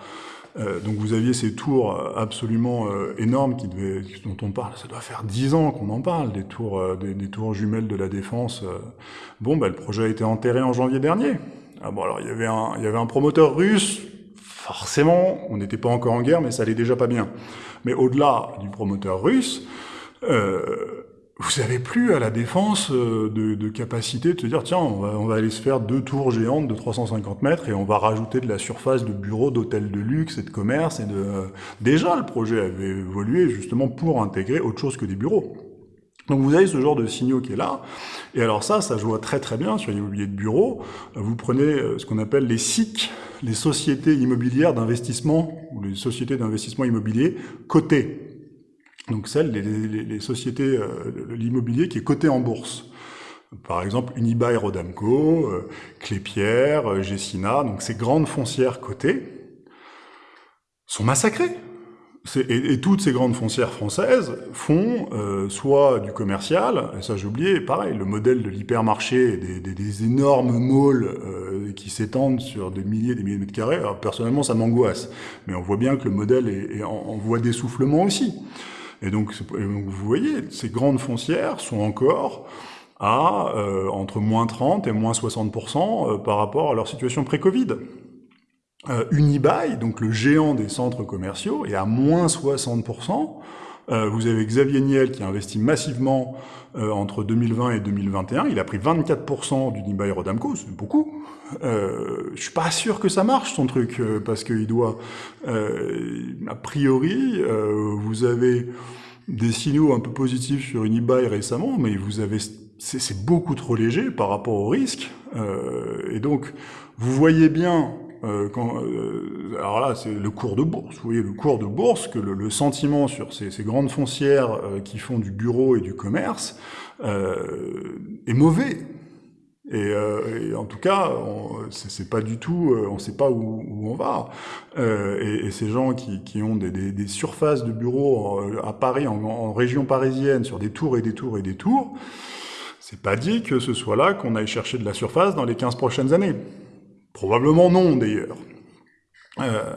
euh, donc vous aviez ces tours absolument euh, énormes qui devaient, dont on parle, ça doit faire 10 ans qu'on en parle, des tours, euh, tours jumelles de la Défense. Bon, bah, le projet a été enterré en janvier dernier. Ah bon, alors il y avait un, il y avait un promoteur russe, forcément, on n'était pas encore en guerre, mais ça allait déjà pas bien. Mais au-delà du promoteur russe, euh, vous avez plus à la défense euh, de, de, capacité de se dire tiens on va, on va, aller se faire deux tours géantes de 350 mètres et on va rajouter de la surface de bureaux, d'hôtels de luxe et de commerce et de euh, déjà le projet avait évolué justement pour intégrer autre chose que des bureaux. Donc vous avez ce genre de signaux qui est là, et alors ça, ça joue très très bien sur l'immobilier de bureau. Vous prenez euh, ce qu'on appelle les SIC, les sociétés immobilières d'investissement, ou les sociétés d'investissement immobilier cotées donc les, les sociétés, euh, l'immobilier qui est coté en bourse. Par exemple, Unibail Rodamco, euh, Clépierre, euh, Gessina, donc ces grandes foncières cotées sont massacrées. Et, et, toutes ces grandes foncières françaises font euh, soit du commercial, et ça j'ai oublié, pareil, le modèle de l'hypermarché, des, des, des, énormes malls euh, qui s'étendent sur des milliers des milliers de mètres carrés, alors personnellement ça m'angoisse, mais on voit bien que le modèle est, est en voie d'essoufflement aussi. Et donc, vous voyez, ces grandes foncières sont encore à euh, entre moins 30 et moins 60% euh, par rapport à leur situation pré-Covid. Euh, Unibail, donc le géant des centres commerciaux, est à moins 60% vous avez Xavier Niel qui a investi massivement entre 2020 et 2021. Il a pris 24% du Nibail Rodamco, c'est beaucoup. Euh, je suis pas sûr que ça marche son truc parce qu'il doit, a priori, vous avez des signaux un peu positifs sur Unibail récemment, mais vous avez c'est beaucoup trop léger par rapport au risque. Euh, et donc, vous voyez bien, euh, quand, euh, alors là, c'est le cours de bourse. Vous voyez le cours de bourse, que le, sentiment sur ces, ces grandes foncières euh, qui font du bureau et du commerce euh, est mauvais. Et, et, en tout cas, c'est pas du tout, on sait pas où, où on va. Et, et, ces gens qui, qui ont des, des, des, surfaces de bureaux à Paris, en, en région parisienne, sur des tours et des tours et des tours, c'est pas dit que ce soit là qu'on aille chercher de la surface dans les 15 prochaines années. Probablement non, d'ailleurs. Euh,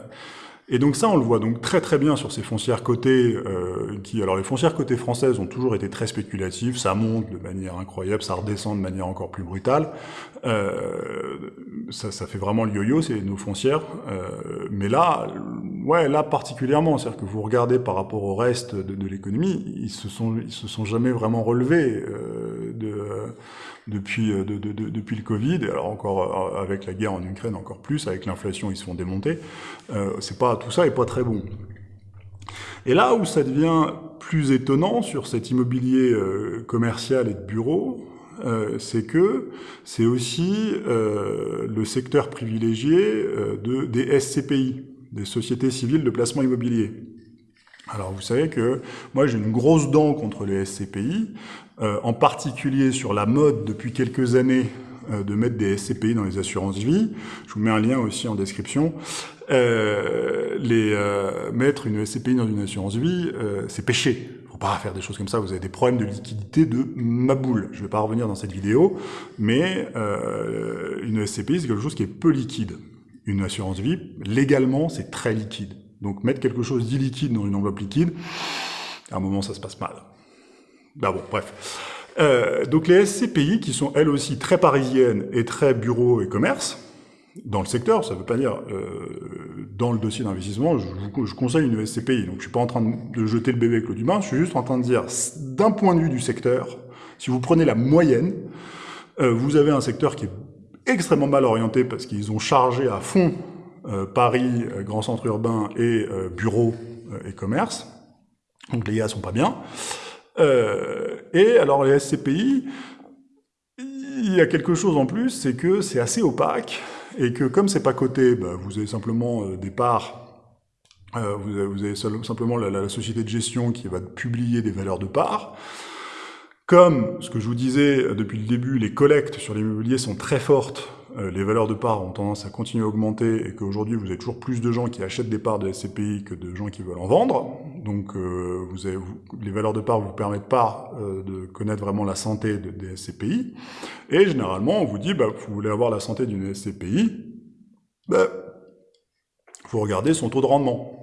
et donc ça, on le voit donc très très bien sur ces foncières cotées, euh, qui, alors les foncières cotées françaises ont toujours été très spéculatives, ça monte de manière incroyable, ça redescend de manière encore plus brutale, euh, ça, fait vraiment le yo-yo, c'est nos foncières, mais là, ouais, là particulièrement, c'est-à-dire que vous regardez par rapport au reste de, de l'économie, ils se sont, ils se sont jamais vraiment relevés de depuis, euh, de, de, depuis le Covid, alors encore euh, avec la guerre en Ukraine encore plus, avec l'inflation ils se font démonter, euh, c'est pas tout ça est pas très bon. Et là où ça devient plus étonnant sur cet immobilier euh, commercial et de bureau, euh, c'est que c'est aussi euh, le secteur privilégié de, des SCPI, des sociétés civiles de placement immobilier. Alors vous savez que moi j'ai une grosse dent contre les SCPI, euh, en particulier sur la mode depuis quelques années euh, de mettre des SCPI dans les assurances vie. Je vous mets un lien aussi en description. Euh, les mettre une SCPI dans une assurance vie, c'est péché. Faut pas faire des choses comme ça. Vous avez des problèmes de liquidité de ma boule. Je vais pas revenir dans cette vidéo, mais une SCPI c'est quelque chose qui est peu liquide. Une assurance vie, légalement, c'est très liquide. Donc mettre quelque chose d'illiquide dans une enveloppe liquide, à un moment ça se passe mal. Bah bon, bref. Euh, donc les SCPI, qui sont elles aussi très parisiennes et très bureau et commerce, dans le secteur, ça ne veut pas dire euh, dans le dossier d'investissement, je, conseille une SCPI. Donc je suis pas en train de jeter le bébé avec l'eau du bain, je suis juste en train de dire, d'un point de vue du secteur, si vous prenez la moyenne, euh, vous avez un secteur qui est extrêmement mal orienté parce qu'ils ont chargé à fond Paris, euh, grand centre urbain et euh, bureau et commerce. Donc les gars sont pas bien. Euh, et alors les SCPI, il y a quelque chose en plus, c'est que c'est assez opaque et que comme c'est pas coté, bah, vous avez simplement euh, des parts, euh, vous, avez, simplement la, la, société de gestion qui va publier des valeurs de parts. Comme ce que je vous disais depuis le début, les collectes sur l'immobilier sont très fortes euh, les valeurs de parts ont tendance à continuer à augmenter et qu'aujourd'hui vous avez toujours plus de gens qui achètent des parts de SCPI que de gens qui veulent en vendre. Donc euh, les valeurs de parts vous permettent pas euh, de connaître vraiment la santé de, des SCPI. Et généralement on vous dit, bah, vous voulez avoir la santé d'une SCPI, bah, vous regardez son taux de rendement.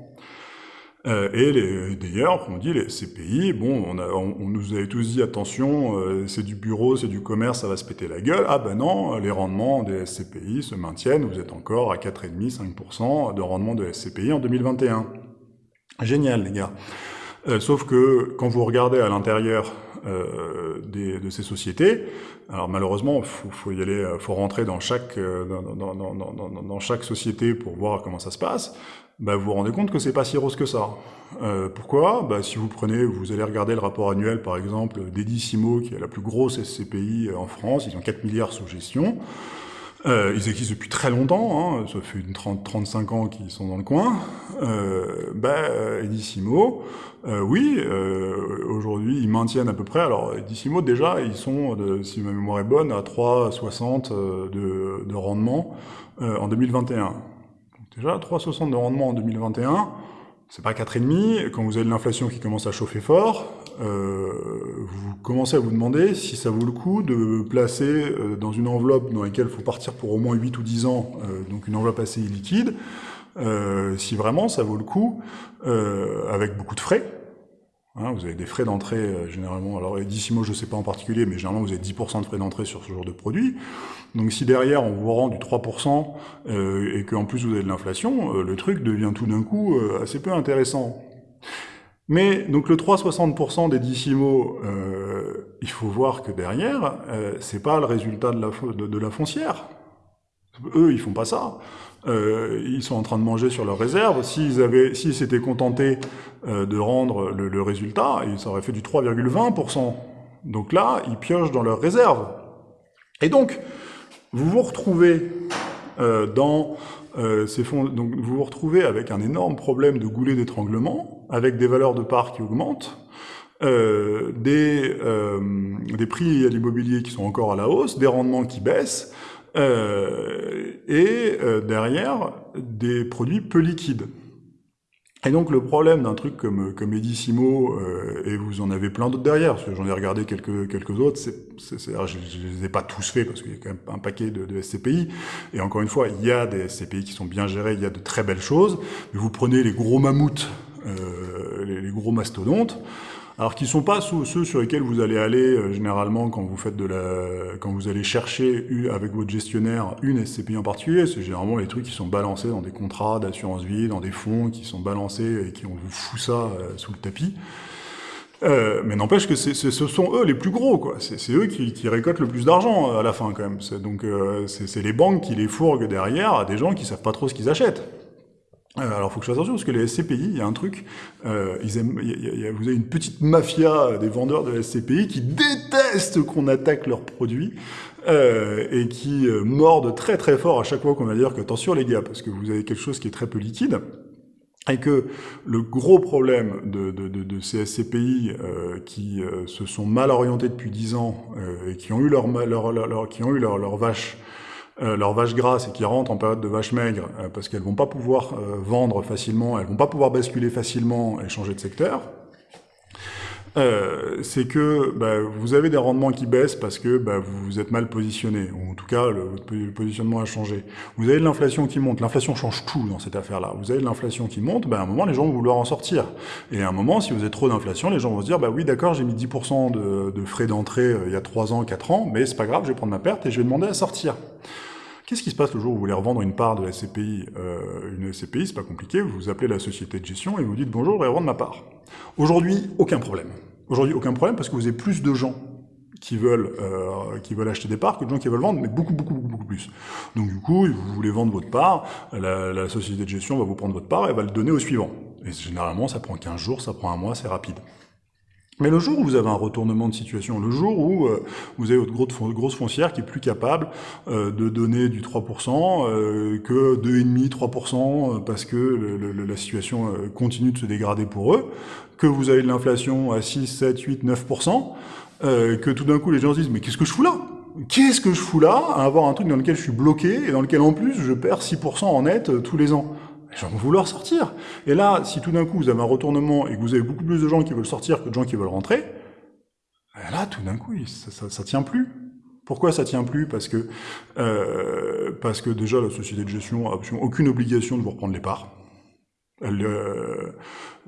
Euh, et d'ailleurs, on dit les CPI, bon, on, a, on, on, nous avait tous dit attention, euh, c'est du bureau, c'est du commerce, ça va se péter la gueule. Ah ben non, les rendements des SCPI se maintiennent, vous êtes encore à 4,5-5% de rendement de SCPI en 2021. Génial les gars. Euh, sauf que quand vous regardez à l'intérieur euh, de ces sociétés, alors malheureusement, faut, faut y aller, faut rentrer dans chaque euh, dans, dans, dans, dans, chaque société pour voir comment ça se passe bah, vous vous rendez compte que c'est pas si rose que ça. Euh, pourquoi? Bah, Si vous prenez, vous allez regarder le rapport annuel, par exemple, d'Edissimo, qui est la plus grosse SCPI en France, ils ont 4 milliards sous gestion. Euh, ils existent depuis très longtemps, hein, ça fait une 30, 35 ans qu'ils sont dans le coin. Euh, bah, Edissimo, euh, oui, euh, aujourd'hui ils maintiennent à peu près. Alors Edissimo déjà, ils sont, si ma mémoire est bonne, à 3,60 euh, de, de rendement euh, en 2021. Déjà, 3,60 de rendement en 2021, c'est pas 4,5. Quand vous avez de l'inflation qui commence à chauffer fort, euh, vous commencez à vous demander si ça vaut le coup de placer euh, dans une enveloppe dans laquelle il faut partir pour au moins 8 ou 10 ans, euh, donc une enveloppe assez liquide, si vraiment ça vaut le coup, avec beaucoup de frais, Hein, vous avez des frais d'entrée euh, généralement, alors Edissimo je ne sais pas en particulier, mais généralement vous avez 10% de frais d'entrée sur ce genre de produit. Donc si derrière on vous rend du 3% euh, et qu'en plus vous avez de l'inflation, euh, le truc devient tout d'un coup euh, assez peu intéressant. Mais donc le 3,60% des euh, il faut voir que derrière, euh, c'est pas le résultat de la, de, la foncière. Eux, ils font pas ça. Euh, ils sont en train de manger sur leurs réserves. S'ils avaient, s'ils s'étaient contentés euh, de rendre le, le résultat, ils auraient fait du 3,20%. Donc là, ils piochent dans leurs réserves. Et donc, vous vous retrouvez euh, dans euh, ces fonds, donc vous vous retrouvez avec un énorme problème de goulet d'étranglement, avec des valeurs de parts qui augmentent, euh, des, euh, des prix à l'immobilier qui sont encore à la hausse, des rendements qui baissent, euh, et euh, derrière des produits peu liquides. Et donc le problème d'un truc comme, comme Edissimo, euh, et vous en avez plein d'autres derrière, parce que j'en ai regardé quelques, quelques autres, c'est, je ne les ai pas tous faits, parce qu'il y a quand même un paquet de, de, SCPI, et encore une fois, il y a des SCPI qui sont bien gérés, il y a de très belles choses, mais vous prenez les gros mammouths, euh, les, les, gros mastodontes, alors qui sont pas ceux sur lesquels vous allez aller euh, généralement quand vous faites de la, quand vous allez chercher avec votre gestionnaire une SCPI en particulier. C'est généralement les trucs qui sont balancés dans des contrats d'assurance vie, dans des fonds qui sont balancés et qui on vous fout ça euh, sous le tapis. Euh, mais n'empêche que ce sont eux les plus gros, quoi. C'est eux qui, récoltent le plus d'argent à la fin, quand même. Donc, c'est les banques qui les fourguent derrière à des gens qui savent pas trop ce qu'ils achètent. Euh, alors, faut que je fasse attention parce que les SCPI, il y a un truc, euh, ils aiment, y a, vous avez une petite mafia des vendeurs de SCPI qui détestent qu'on attaque leurs produits euh, et qui euh, mordent très très fort à chaque fois qu'on va dire que attention les gars, parce que vous avez quelque chose qui est très peu liquide et que le gros problème de, de, de, de ces SCPI euh, qui euh, se sont mal orientés depuis dix ans et qui ont eu leur, leur, leur, leur qui ont eu leur, leur vache euh, leurs vaches grasses et qui rentrent en période de vaches maigres euh, parce qu'elles vont pas pouvoir euh, vendre facilement, elles vont pas pouvoir basculer facilement et changer de secteur, euh, c'est que bah, vous avez des rendements qui baissent parce que bah, vous êtes mal positionné, ou en tout cas le, le positionnement a changé. Vous avez de l'inflation qui monte, l'inflation change tout dans cette affaire-là. Vous avez de l'inflation qui monte, bah, à un moment les gens vont vouloir en sortir. Et à un moment, si vous avez trop d'inflation, les gens vont se dire, bah oui d'accord, j'ai mis 10% de, de, frais d'entrée euh, il y a 3 ans, 4 ans, mais c'est pas grave, je vais prendre ma perte et je vais demander à sortir. Qu'est-ce qui se passe le jour où vous voulez revendre une part de la SCPI euh, Une SCPI, c'est pas compliqué, vous vous appelez la société de gestion et vous dites « Bonjour, je voudrais revendre ma part ». Aujourd'hui, aucun problème. Aujourd'hui, aucun problème parce que vous avez plus de gens qui veulent euh, qui veulent acheter des parts que de gens qui veulent vendre, mais beaucoup, beaucoup, beaucoup, beaucoup plus. Donc du coup, vous voulez vendre votre part, la, la société de gestion va vous prendre votre part et va le donner au suivant. Et généralement, ça prend 15 jours, ça prend un mois, c'est rapide. Mais le jour où vous avez un retournement de situation, le jour où euh, vous avez votre grosse, foncière qui est plus capable euh, de donner du 3% euh, que 2,5, 3% parce que le, le, la situation euh, continue de se dégrader pour eux, que vous avez de l'inflation à 6, 7, 8, 9%, que tout d'un coup les gens se disent mais qu'est-ce que je fous là? Qu'est-ce que je fous là à avoir un truc dans lequel je suis bloqué et dans lequel en plus je perds 6% en net euh, tous les ans? Les gens vont vouloir sortir. Et là, si tout d'un coup vous avez un retournement et que vous avez beaucoup plus de gens qui veulent sortir que de gens qui veulent rentrer, ben là, tout d'un coup, ça, ça, ça, tient plus. Pourquoi ça tient plus? Parce que euh, parce que déjà la société de gestion a absolument aucune obligation de vous reprendre les parts. Euh,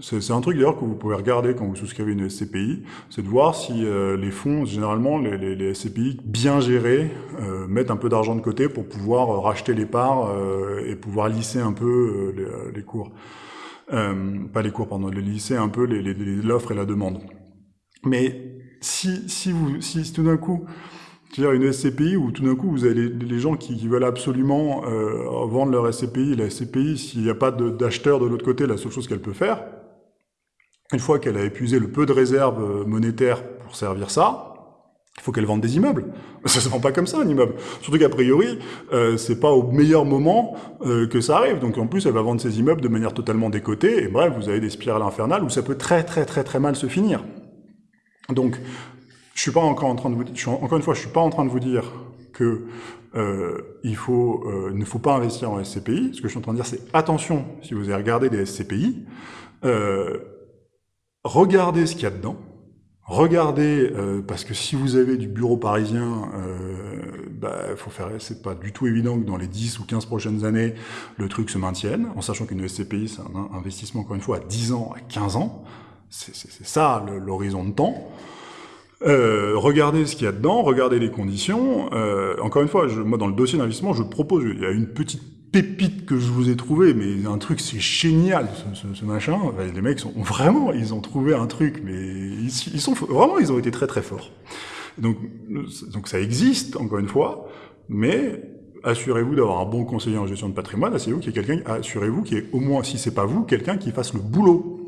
c'est un truc d'ailleurs que vous pouvez regarder quand vous souscrivez une SCPI, c'est de voir si euh, les fonds, généralement les, les, les SCPI bien gérés, euh, mettent un peu d'argent de côté pour pouvoir euh, racheter les parts euh, et pouvoir lisser un peu les, les, cours. pas les cours, pardon, les lisser un peu l'offre et la demande. Mais si, si, vous, si tout d'un coup c'est-à-dire une SCPI où tout d'un coup vous avez les, gens qui, veulent absolument euh, vendre leur SCPI. La SCPI, s'il n'y a pas d'acheteur de, de l'autre côté, la seule chose qu'elle peut faire, une fois qu'elle a épuisé le peu de réserves euh, monétaires pour servir ça, il faut qu'elle vende des immeubles. Ça se vend pas comme ça un immeuble. Surtout qu'a priori, euh, c'est pas au meilleur moment euh, que ça arrive. Donc en plus, elle va vendre ses immeubles de manière totalement décotée. Et bref, vous avez des spirales infernales où ça peut très très très très mal se finir. Donc je suis pas encore en train de vous dire, encore une fois, je suis pas en train de vous dire que euh, il faut, euh, ne faut pas investir en SCPI. Ce que je suis en train de dire, c'est attention, si vous avez regardé des SCPI, euh, regardez ce qu'il y a dedans. Regardez, euh, parce que si vous avez du bureau parisien, euh, bah, faut faire, c'est pas du tout évident que dans les 10 ou 15 prochaines années, le truc se maintienne, en sachant qu'une SCPI, c'est un investissement, encore une fois, à 10 ans, à 15 ans. C'est ça l'horizon de temps. Euh, regardez ce qu'il y a dedans, regardez les conditions. Euh, encore une fois, je, moi dans le dossier d'investissement, je propose, il y a une petite pépite que je vous ai trouvé, mais un truc c'est génial ce, machin. les mecs sont vraiment, ils ont trouvé un truc, mais ils, sont vraiment, ils ont été très très forts. Donc, donc ça existe encore une fois, mais assurez-vous d'avoir un bon conseiller en gestion de patrimoine. Assurez-vous qu'il y ait quelqu'un, assurez-vous qu'il y ait au moins, si c'est pas vous, quelqu'un qui fasse le boulot.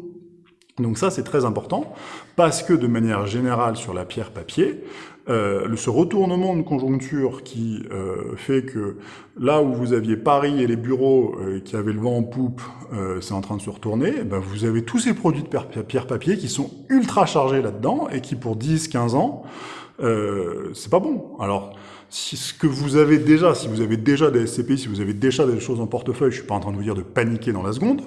Donc ça, c'est très important, parce que de manière générale, sur la pierre papier, euh, ce retournement de conjoncture qui euh, fait que là où vous aviez Paris et les bureaux euh, qui avaient le vent en poupe, euh, c'est en train de se retourner, eh ben vous avez tous ces produits de pierre papier qui sont ultra chargés là-dedans et qui pour 10-15 ans, c'est pas bon. Alors, si ce que vous avez déjà, si vous avez déjà des SCPI, si vous avez déjà des choses en portefeuille, je suis pas en train de vous dire de paniquer dans la seconde,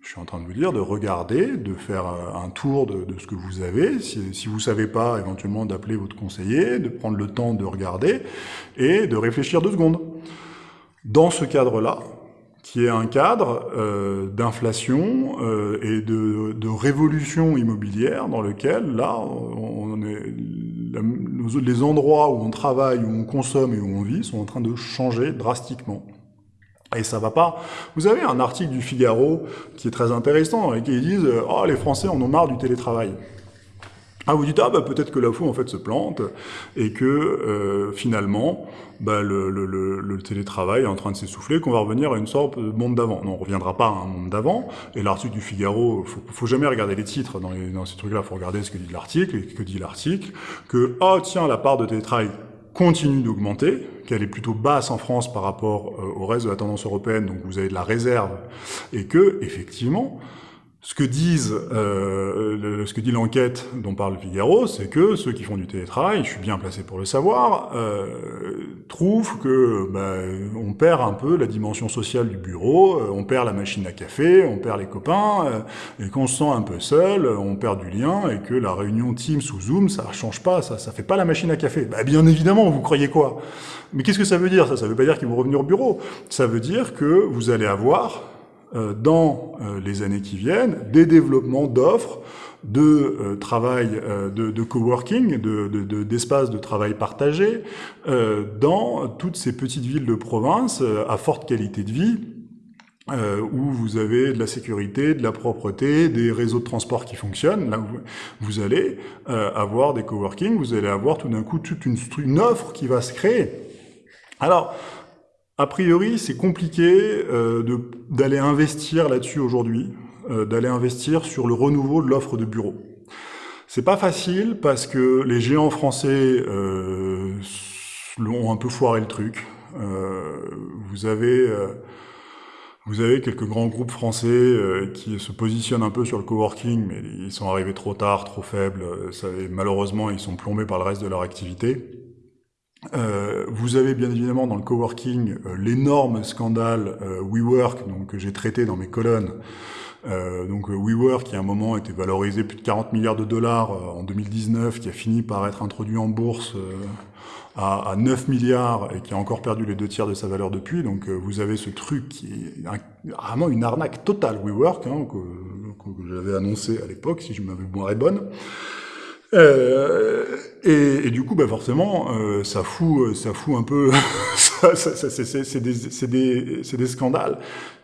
je suis en train de vous dire de regarder, de faire euh, un tour de, ce que vous avez. Si, si vous savez pas, éventuellement d'appeler votre conseiller, de prendre le temps de regarder et de réfléchir deux secondes. Dans ce cadre-là, qui est un cadre euh, d'inflation euh, et de, de, révolution immobilière dans lequel, là, on est, les endroits où on travaille, où on consomme et où on vit sont en train de changer drastiquement. Et ça va pas. Vous avez un article du Figaro qui est très intéressant et qui disent « Oh, les Français en ont marre du télétravail ». Ah, vous dites, ah bah peut-être que la fou en fait se plante et que euh, finalement bah, le, télétravail est en train de s'essouffler, qu'on va revenir à une sorte de monde d'avant. Non, on reviendra pas à un monde d'avant. Et l'article du Figaro, faut, faut jamais regarder les titres dans, les, dans ces trucs-là, faut regarder ce que dit l'article et que dit l'article que oh tiens la part de télétravail continue d'augmenter, qu'elle est plutôt basse en France par rapport euh, au reste de la tendance européenne, donc vous avez de la réserve, et que, effectivement, ce que disent, euh, ce que dit l'enquête dont parle Figaro, c'est que ceux qui font du télétravail, je suis bien placé pour le savoir, euh, trouvent que bah, on perd un peu la dimension sociale du bureau, euh, on perd la machine à café, on perd les copains, euh, et qu'on se sent un peu seul, on perd du lien, et que la réunion Teams ou Zoom, ça change pas, ça, ça fait pas la machine à café. Bah, bien évidemment, vous croyez quoi? Mais qu'est-ce que ça veut dire? Ça, ça veut pas dire qu'ils vont revenir au bureau. Ça veut dire que vous allez avoir dans euh, les années qui viennent des développements d'offres de euh, travail, de, de, coworking, d'espaces de, de, travail partagé dans toutes ces petites villes de province à forte qualité de vie, où vous avez de la sécurité, de la propreté, des réseaux de transport qui fonctionnent, là où vous allez avoir des coworking, vous allez avoir tout d'un coup toute une, une offre qui va se créer. Alors, a priori, c'est compliqué euh, d'aller investir là-dessus aujourd'hui, euh, d'aller investir sur le renouveau de l'offre de bureaux. C'est pas facile parce que les géants français euh, ont un peu foiré le truc. Euh, vous avez quelques grands groupes français qui se positionnent un peu sur le coworking, mais ils sont arrivés trop tard, trop faibles. Malheureusement, ils sont plombés par le reste de leur activité. Euh, vous avez bien évidemment dans le coworking euh, l'énorme scandale euh, WeWork donc, que j'ai traité dans mes colonnes. Euh, donc WeWork qui à un moment était valorisé plus de 40 milliards de dollars en 2019, qui a fini par être introduit en bourse à, à, 9 milliards et qui a encore perdu les deux tiers de sa valeur depuis. Donc vous avez ce truc qui est vraiment une arnaque totale WeWork hein, que, que j'avais annoncé à l'époque si je m'avais boire bonne. Euh, et, et, du coup, bah forcément, euh, ça fout, ça fout un peu. c'est des, des, scandales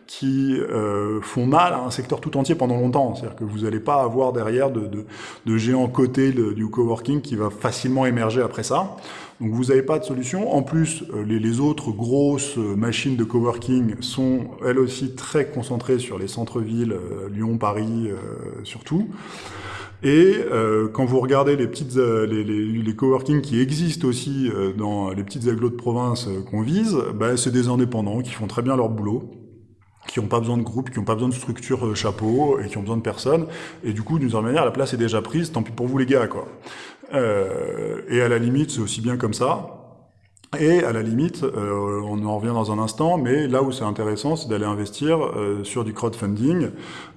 qui euh, font mal à un secteur tout entier pendant longtemps. C'est-à-dire que vous n'allez pas avoir derrière de, de, de géants cotés du coworking qui va facilement émerger après ça. Donc vous n'avez pas de solution. En plus, euh, les, les, autres grosses machines de coworking sont elles aussi très concentrées sur les centres-villes, euh, Lyon, Paris, surtout. Et euh, quand vous regardez les petites euh, les, les, les, coworking qui existent aussi euh, dans les petites agglos de province euh, qu'on vise, bah, c'est des indépendants qui font très bien leur boulot, qui n'ont pas besoin de groupe, qui n'ont pas besoin de structure chapeau et qui ont besoin de personne. Et du coup, d'une certaine manière, la place est déjà prise. Tant pis pour vous les gars, quoi. et à la limite, c'est aussi bien comme ça. Et à la limite, euh, on en revient dans un instant, mais là où c'est intéressant, c'est d'aller investir euh, sur du crowdfunding,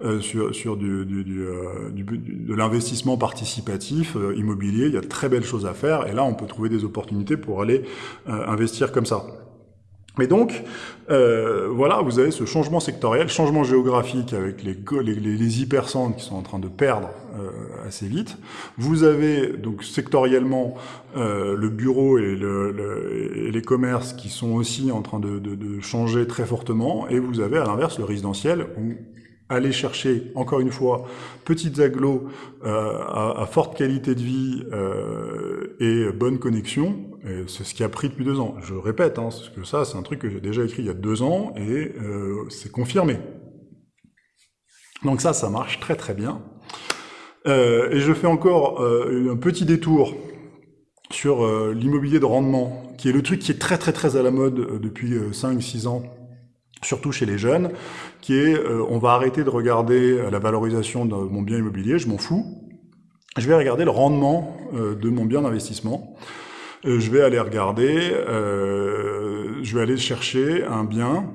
euh, sur, sur du, du, du, du de l'investissement participatif immobilier. Il y a de très belles choses à faire, et là, on peut trouver des opportunités pour aller investir comme ça. Mais donc, euh, voilà, vous avez ce changement sectoriel, changement géographique avec les, les, les hypercentres qui sont en train de perdre euh, assez vite. Vous avez donc sectoriellement euh, le bureau et, le, et, les commerces qui sont aussi en train de, de, de changer très fortement, et vous avez à l'inverse le résidentiel où aller chercher, encore une fois, petites agglos euh, à, à, forte qualité de vie euh, et bonne connexion, c'est ce qui a pris depuis deux ans. Je répète, hein, parce que ça, c'est un truc que j'ai déjà écrit il y a deux ans, et euh, c'est confirmé. Donc ça, ça marche très très bien. Euh, et je fais encore euh, un petit détour sur euh, l'immobilier de rendement, qui est le truc qui est très très très à la mode euh, depuis 5-6 ans surtout chez les jeunes, qui est euh, on va arrêter de regarder euh, la valorisation de mon bien immobilier, je m'en fous. Je vais regarder le rendement euh, de mon bien d'investissement. Euh, je vais aller regarder, euh, je vais aller chercher un bien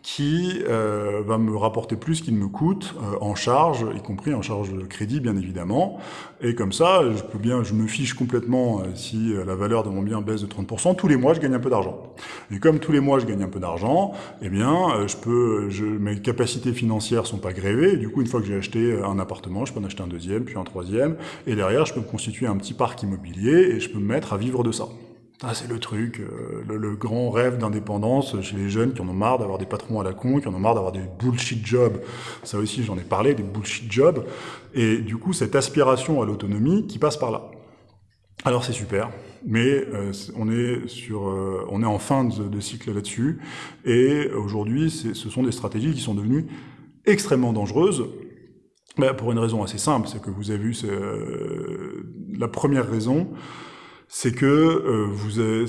qui euh, va me rapporter plus qu'il me coûte euh, en charge, y compris en charge de crédit bien évidemment. Et comme ça, je peux bien, je me fiche complètement euh, si euh, la valeur de mon bien baisse de 30%. Tous les mois, je gagne un peu d'argent. Et comme tous les mois, je gagne un peu d'argent, eh bien, euh, je peux, je, mes capacités financières sont pas grévées. Et du coup, une fois que j'ai acheté un appartement, je peux en acheter un deuxième, puis un troisième. Et derrière, je peux me constituer un petit parc immobilier et je peux me mettre à vivre de ça. Ah, c'est le truc, euh, le, grand rêve d'indépendance chez les jeunes qui en ont marre d'avoir des patrons à la con, qui en ont marre d'avoir des bullshit jobs. Ça aussi, j'en ai parlé, des bullshit jobs. Et du coup, cette aspiration à l'autonomie qui passe par là. Alors c'est super, mais euh, on est sur, euh, on est en fin de, cycle là-dessus. Et aujourd'hui, ce sont des stratégies qui sont devenues extrêmement dangereuses. Ben, pour une raison assez simple, c'est que vous avez vu la première raison, c'est que euh, vous euh,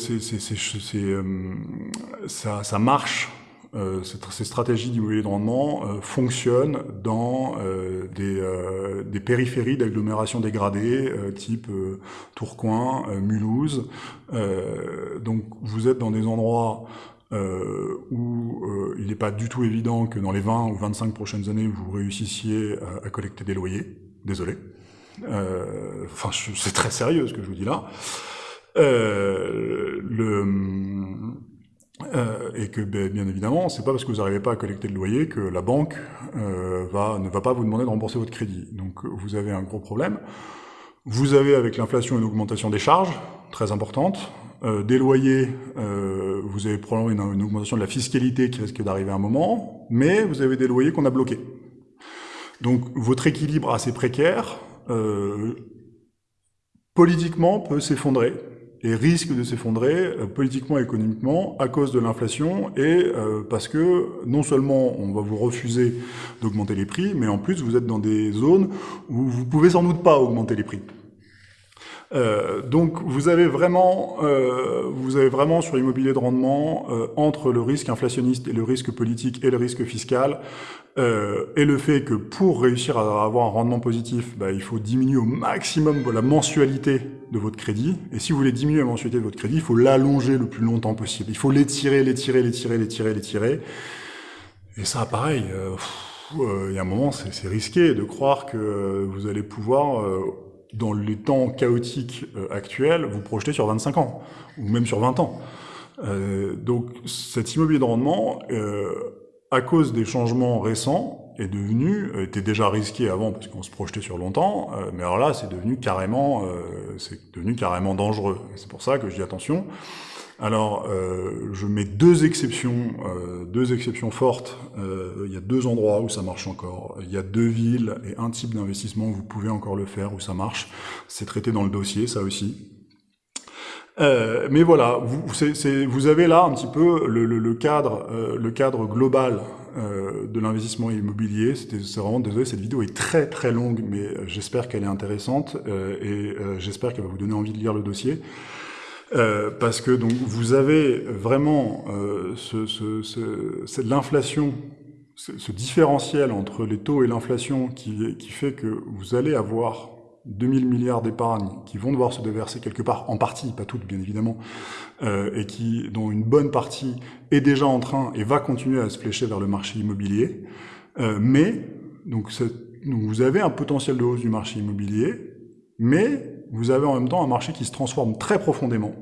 ça, ça, marche. Euh, ces stratégies d'immobilier de rendement euh, fonctionnent dans euh, des, des, périphéries d'agglomération dégradées, type Tourcoing, Mulhouse. donc vous êtes dans des endroits où il n'est pas du tout évident que dans les 20 ou 25 prochaines années, vous réussissiez à, à collecter des loyers. Désolé. Enfin, c'est très sérieux ce que je vous dis là. Euh, euh, et que ben, bien évidemment, c'est pas parce que vous n'arrivez pas à collecter le loyer que la banque euh, ne va pas vous demander de rembourser votre crédit. Donc vous avez un gros problème. Vous avez avec l'inflation une augmentation des charges très importante. Euh, des loyers, euh, vous avez probablement une, une, augmentation de la fiscalité qui risque d'arriver à un moment, mais vous avez des loyers qu'on a bloqués. Donc votre équilibre assez précaire, euh, politiquement, peut s'effondrer et risque de s'effondrer euh, politiquement et économiquement à cause de l'inflation et euh, parce que non seulement on va vous refuser d'augmenter les prix, mais en plus vous êtes dans des zones où vous pouvez sans doute pas augmenter les prix. Donc vous avez vraiment, sur l'immobilier de rendement entre le risque inflationniste et le risque politique et le risque fiscal euh, et le fait que pour réussir à avoir un rendement positif, bah, il faut diminuer au maximum la mensualité de votre crédit. Et si vous voulez diminuer la mensualité de votre crédit, il faut l'allonger le plus longtemps possible. Il faut l'étirer, l'étirer, l'étirer, l'étirer, l'étirer. Et ça, pareil. il y a un moment, c'est risqué de croire que vous allez pouvoir dans les temps chaotiques euh, actuels, vous projetez sur 25 ans, ou même sur 20 ans. Euh, donc cet immobilier de rendement, euh, à cause des changements récents, est devenu, euh, était déjà risqué avant parce qu'on se projetait sur longtemps, euh, mais alors là c'est devenu carrément, c'est devenu carrément dangereux. C'est pour ça que je dis attention. Alors, euh, je mets deux exceptions, euh, deux exceptions fortes. Euh, il y a deux endroits où ça marche encore. Il y a deux villes et un type d'investissement où vous pouvez encore le faire, où ça marche. C'est traité dans le dossier, ça aussi. Euh, mais voilà, vous, c est, vous, avez là un petit peu le, le, le cadre, euh, le cadre global euh, de l'investissement immobilier. C'est vraiment désolé, cette vidéo est très très longue, mais j'espère qu'elle est intéressante et j'espère qu'elle va vous donner envie de lire le dossier. Euh, parce que donc vous avez vraiment euh, ce, ce, ce, l'inflation, ce, différentiel entre les taux et l'inflation qui, qui fait que vous allez avoir 2000 milliards d'épargne qui vont devoir se déverser quelque part, en partie, pas toutes bien évidemment, euh, et qui, dont une bonne partie est déjà en train et va continuer à se flécher vers le marché immobilier. Euh, mais donc, donc vous avez un potentiel de hausse du marché immobilier, mais vous avez en même temps un marché qui se transforme très profondément.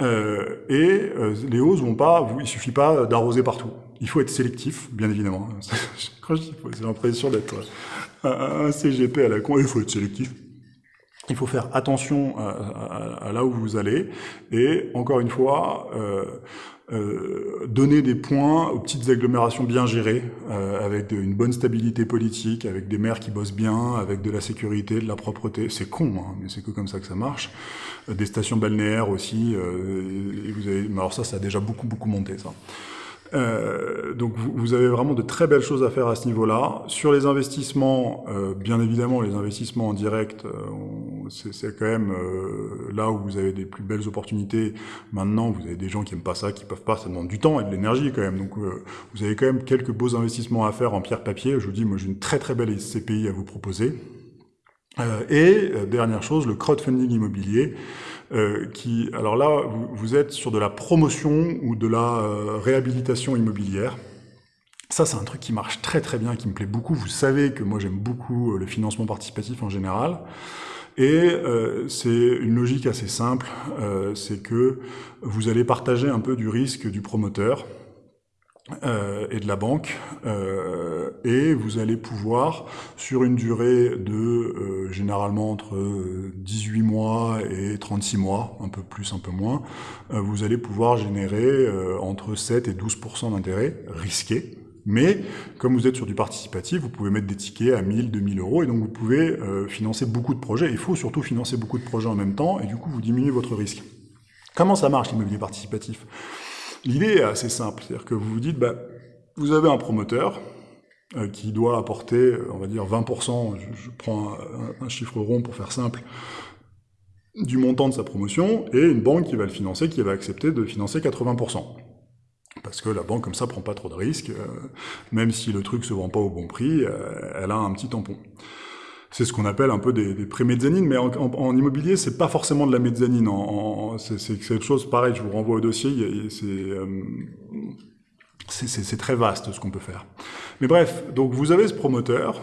et les hausses vont pas, il suffit pas d'arroser partout. Il faut être sélectif, bien évidemment. J'ai l'impression d'être un CGP à la con, il faut être sélectif. Il faut faire attention à, là où vous allez et encore une fois euh, euh, donner des points aux petites agglomérations bien gérées euh, avec une bonne stabilité politique, avec des maires qui bossent bien, avec de la sécurité, de la propreté. C'est con, hein, mais c'est que comme ça que ça marche. des stations balnéaires aussi. Et vous avez, alors ça, ça a déjà beaucoup beaucoup monté ça. Euh, donc vous, avez vraiment de très belles choses à faire à ce niveau-là. Sur les investissements, euh, bien évidemment, les investissements en direct, euh, c'est quand même euh, là où vous avez des plus belles opportunités. Maintenant, vous avez des gens qui aiment pas ça, qui peuvent pas, ça demande du temps et de l'énergie quand même. Donc vous avez quand même quelques beaux investissements à faire en pierre-papier. Je vous dis, moi j'ai une très très belle CPI à vous proposer. Et dernière chose, le crowdfunding immobilier. Euh, qui, alors là, vous, êtes sur de la promotion ou de la euh, réhabilitation immobilière. Ça, c'est un truc qui marche très très bien, qui me plaît beaucoup. Vous savez que moi, j'aime beaucoup euh, le financement participatif en général. Et c'est une logique assez simple, c'est que vous allez partager un peu du risque du promoteur. Euh, et de la banque, euh, et vous allez pouvoir, sur une durée de euh, généralement entre 18 mois et 36 mois, un peu plus, un peu moins, vous allez pouvoir générer entre 7 et 12% d'intérêt risqué. Mais comme vous êtes sur du participatif, vous pouvez mettre des tickets à 1000, 2000 euros, et donc vous pouvez financer beaucoup de projets. Il faut surtout financer beaucoup de projets en même temps, et du coup vous diminuez votre risque. Comment ça marche l'immobilier participatif? L'idée est assez simple, c'est-à-dire que vous vous dites, bah, vous avez un promoteur euh, qui doit apporter, euh, on va dire 20%, je, prends un, chiffre rond pour faire simple, du montant de sa promotion, et une banque qui va le financer, qui va accepter de financer 80%. Parce que la banque, comme ça, prend pas trop de risques, euh, même si le truc se vend pas au bon prix, elle a un petit tampon c'est ce qu'on appelle un peu des, des pré-mezzanines, mais en, en, en immobilier, c'est pas forcément de la mezzanine. En, c'est quelque chose pareil. Je vous renvoie au dossier. Euh, c'est très vaste ce qu'on peut faire. Mais bref, donc vous avez ce promoteur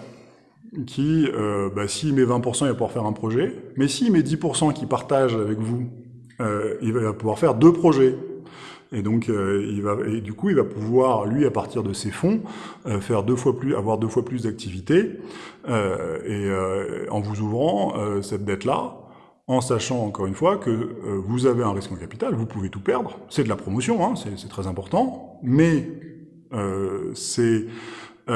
qui, euh, bah, s'il met 20%, il va pouvoir faire un projet. Mais s'il met 10% qui partage avec vous, euh, il va pouvoir faire deux projets. Et donc, euh, il va, du coup, il va pouvoir, lui, à partir de ses fonds, euh, faire deux fois plus, avoir deux fois plus d'activités, euh, et en vous ouvrant cette dette-là, en sachant encore une fois que vous avez un risque en capital, vous pouvez tout perdre. C'est de la promotion, hein, c'est très important, mais c'est vous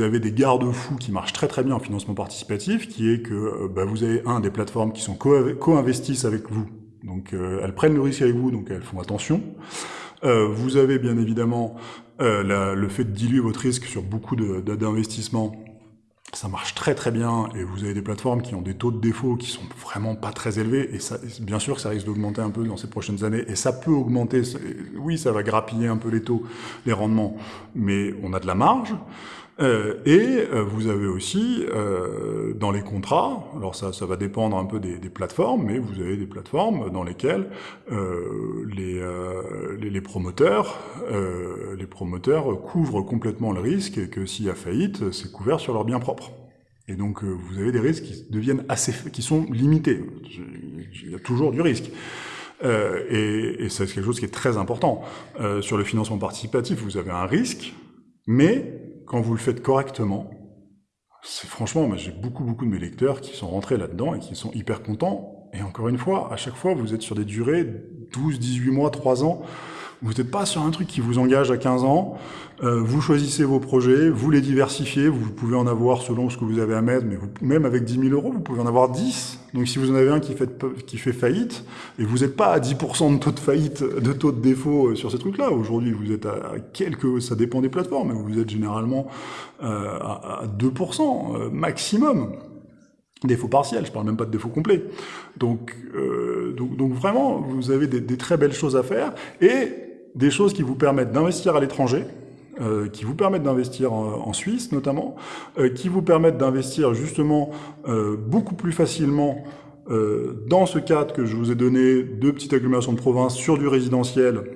avez des garde-fous qui marchent très très bien en financement participatif, qui est que bah, vous avez un des plateformes qui sont co-investissent avec vous donc euh, elles prennent le risque avec vous, donc elles font attention. Euh, vous avez bien évidemment euh, le fait de diluer votre risque sur beaucoup d'investissements. Ça marche très très bien et vous avez des plateformes qui ont des taux de défaut qui sont vraiment pas très élevés et ça, bien sûr que ça risque d'augmenter un peu dans ces prochaines années et ça peut augmenter, oui ça va grappiller un peu les taux, les rendements, mais on a de la marge. Euh, et euh, vous avez aussi euh, dans les contrats, alors ça, ça va dépendre un peu des, des, plateformes, mais vous avez des plateformes dans lesquelles euh, les, les, les, promoteurs, les promoteurs couvrent complètement le risque et que s'il y a faillite, c'est couvert sur leurs biens propres. Et donc vous avez des risques qui deviennent assez, qui sont limités. Il y a toujours du risque. et, et c'est quelque chose qui est très important. sur le financement participatif, vous avez un risque, mais quand vous le faites correctement, c'est franchement, j'ai beaucoup, beaucoup de mes lecteurs qui sont rentrés là-dedans et qui sont hyper contents. Et encore une fois, à chaque fois, vous êtes sur des durées 12, 18 mois, 3 ans, vous n'êtes pas sur un truc qui vous engage à 15 ans. Euh, vous choisissez vos projets, vous les diversifiez. Vous pouvez en avoir selon ce que vous avez à mettre, mais vous, même avec 10 000 euros, vous pouvez en avoir 10. Donc si vous en avez un qui fait, qui fait faillite, et vous n'êtes pas à 10% de taux de faillite, de taux de défaut euh, sur ces trucs-là. Aujourd'hui, vous êtes à quelques, ça dépend des plateformes, mais vous êtes généralement euh, à, 2% euh, maximum défaut partiel, je parle même pas de défaut complet. Donc, euh, donc, donc, vraiment, vous avez des, des, très belles choses à faire, et des choses qui vous permettent d'investir à l'étranger, euh, qui vous permettent d'investir en, Suisse notamment, euh, qui vous permettent d'investir justement euh, beaucoup plus facilement euh, dans ce cadre que je vous ai donné de petites agglomérations de province sur du résidentiel,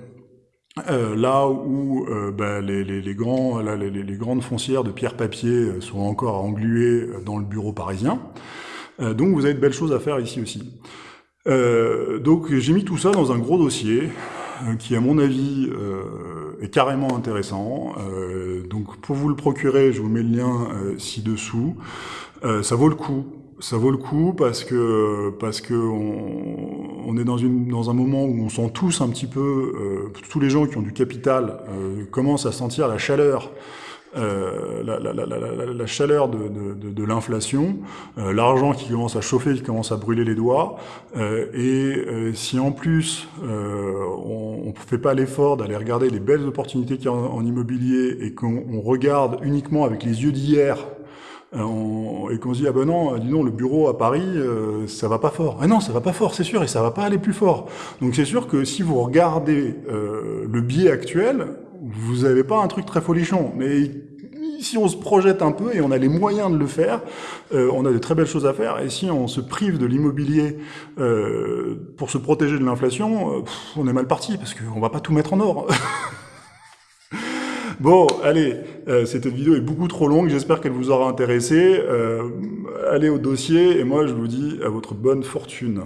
euh, là où ben, les, les, les, grands, là, les, les, grandes foncières de pierre-papier sont encore engluées dans le bureau parisien. donc vous avez de belles choses à faire ici aussi. Donc j'ai mis tout ça dans un gros dossier qui, à mon avis, euh, est carrément intéressant. Euh, donc pour vous le procurer, je vous mets le lien ci-dessous. ça vaut le coup. Ça vaut le coup parce que parce que on, on est dans une dans un moment où on sent tous un petit peu tous les gens qui ont du capital commencent à sentir la chaleur euh, la, la, la, la, chaleur de, de, de l'inflation, euh, l'argent qui commence à chauffer, qui commence à brûler les doigts, euh, et si en plus on ne fait pas l'effort d'aller regarder les belles opportunités qu'il y a en, immobilier et qu'on regarde uniquement avec les yeux d'hier et qu'on se dit ah ben non, dis donc le bureau à Paris ça va pas fort. Ah non, ça va pas fort, c'est sûr, et ça va pas aller plus fort. Donc c'est sûr que si vous regardez le biais actuel, vous n'avez pas un truc très folichon, mais si on se projette un peu et on a les moyens de le faire, euh, on a de très belles choses à faire. Et si on se prive de l'immobilier euh, pour se protéger de l'inflation, euh, on est mal parti parce qu'on va pas tout mettre en or. bon, allez, cette vidéo est beaucoup trop longue. J'espère qu'elle vous aura intéressé. allez au dossier et moi je vous dis à votre bonne fortune.